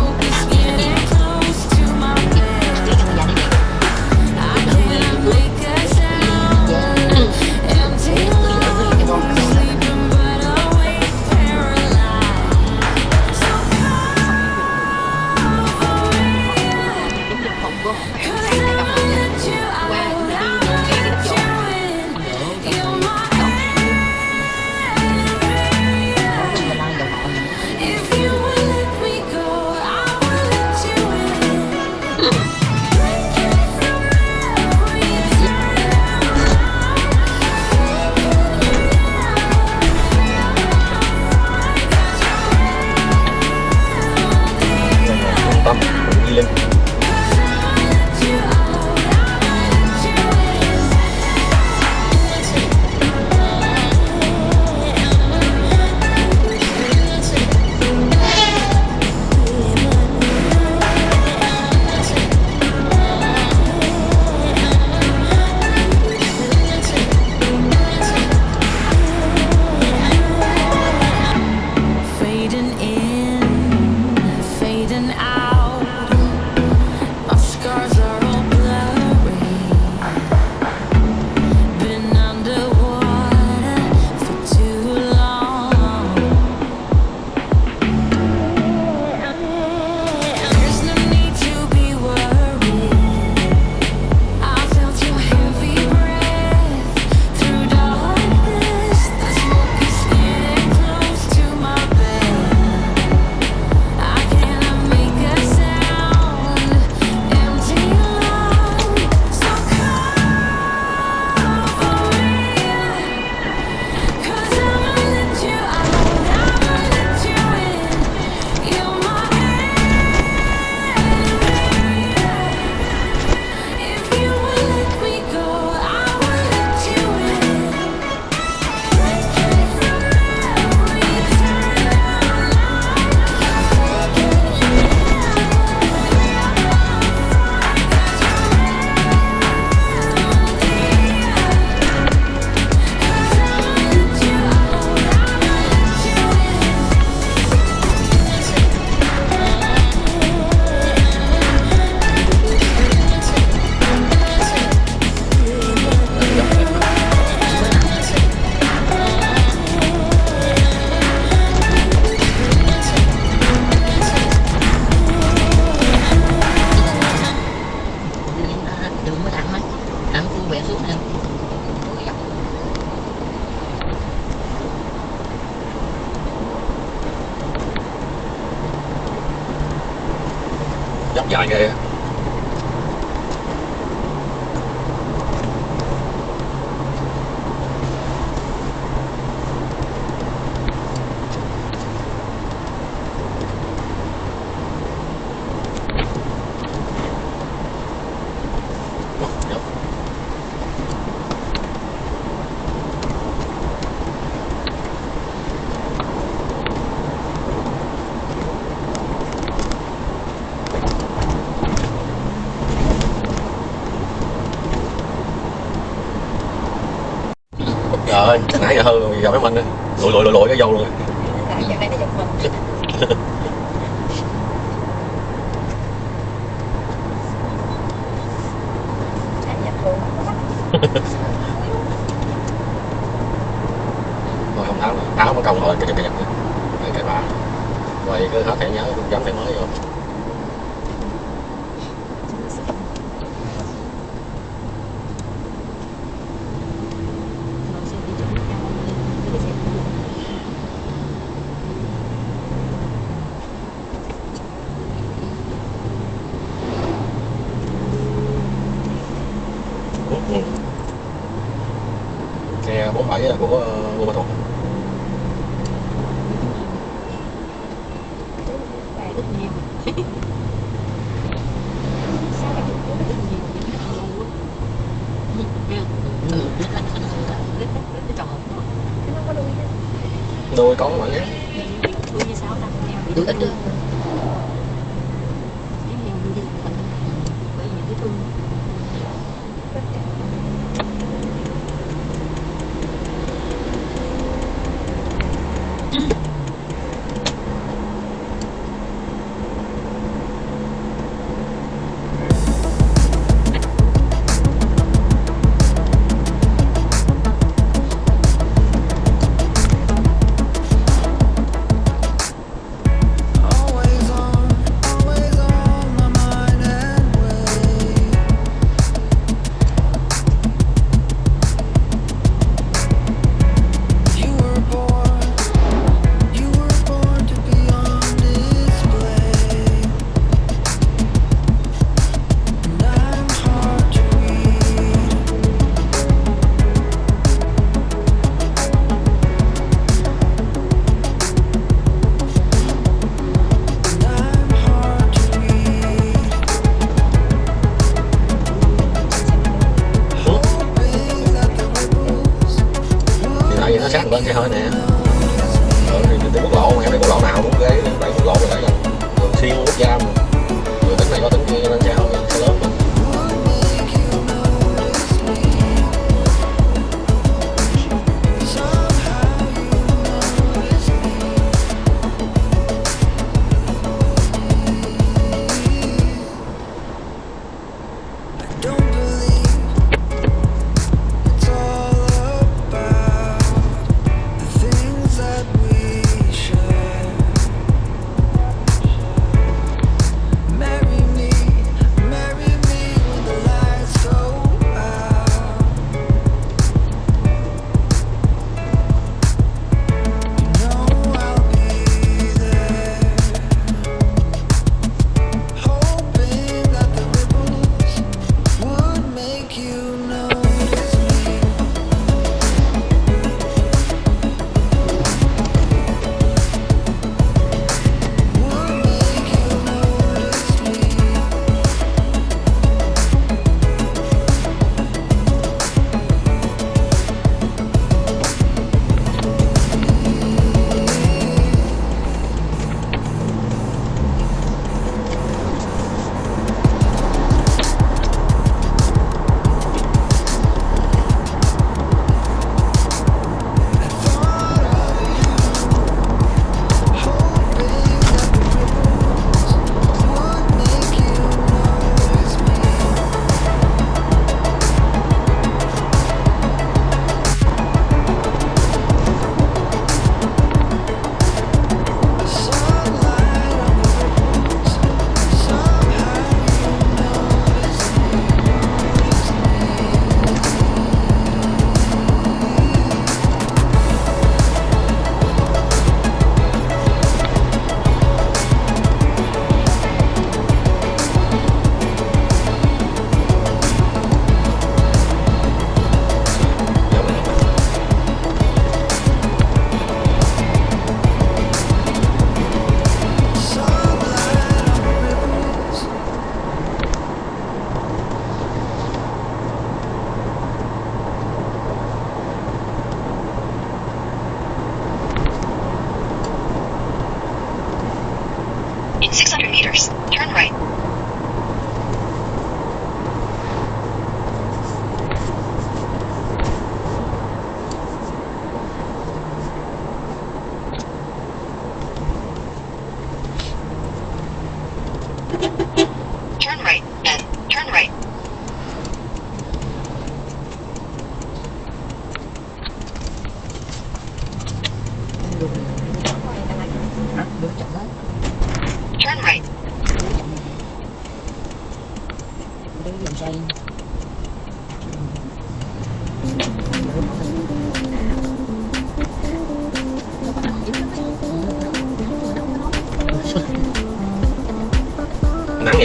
dốc dài ghê dốc trời ơi nãy gặp mấy mình đi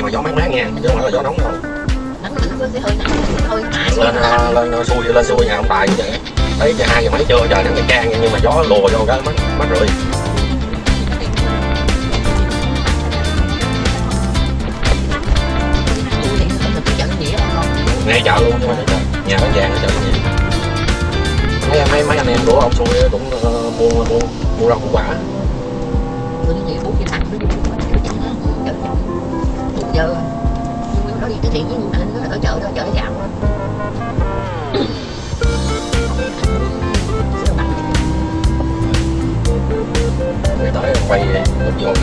mà gió mát mát nha. Chứ không phải là gió nóng đâu. Nắng nó hơi nắng lên ờ, lên ờ, xuôi lên xuôi nhà ông tài như vậy. Thấy giờ hai giờ mấy trưa trời nắng chang chang nhưng mà gió lùa vô cái mắt mắt rồi ngay chợ luôn nhưng mà nhà bán vàng ở chợ gì? Mấy mấy mấy anh em của ông xuôi cũng uh, mua mua mua rau củ quả giờ nhưng đó đi từ thiện với anh nó ở chợ đó chợ gạo. Đó người tới quay lúc vô.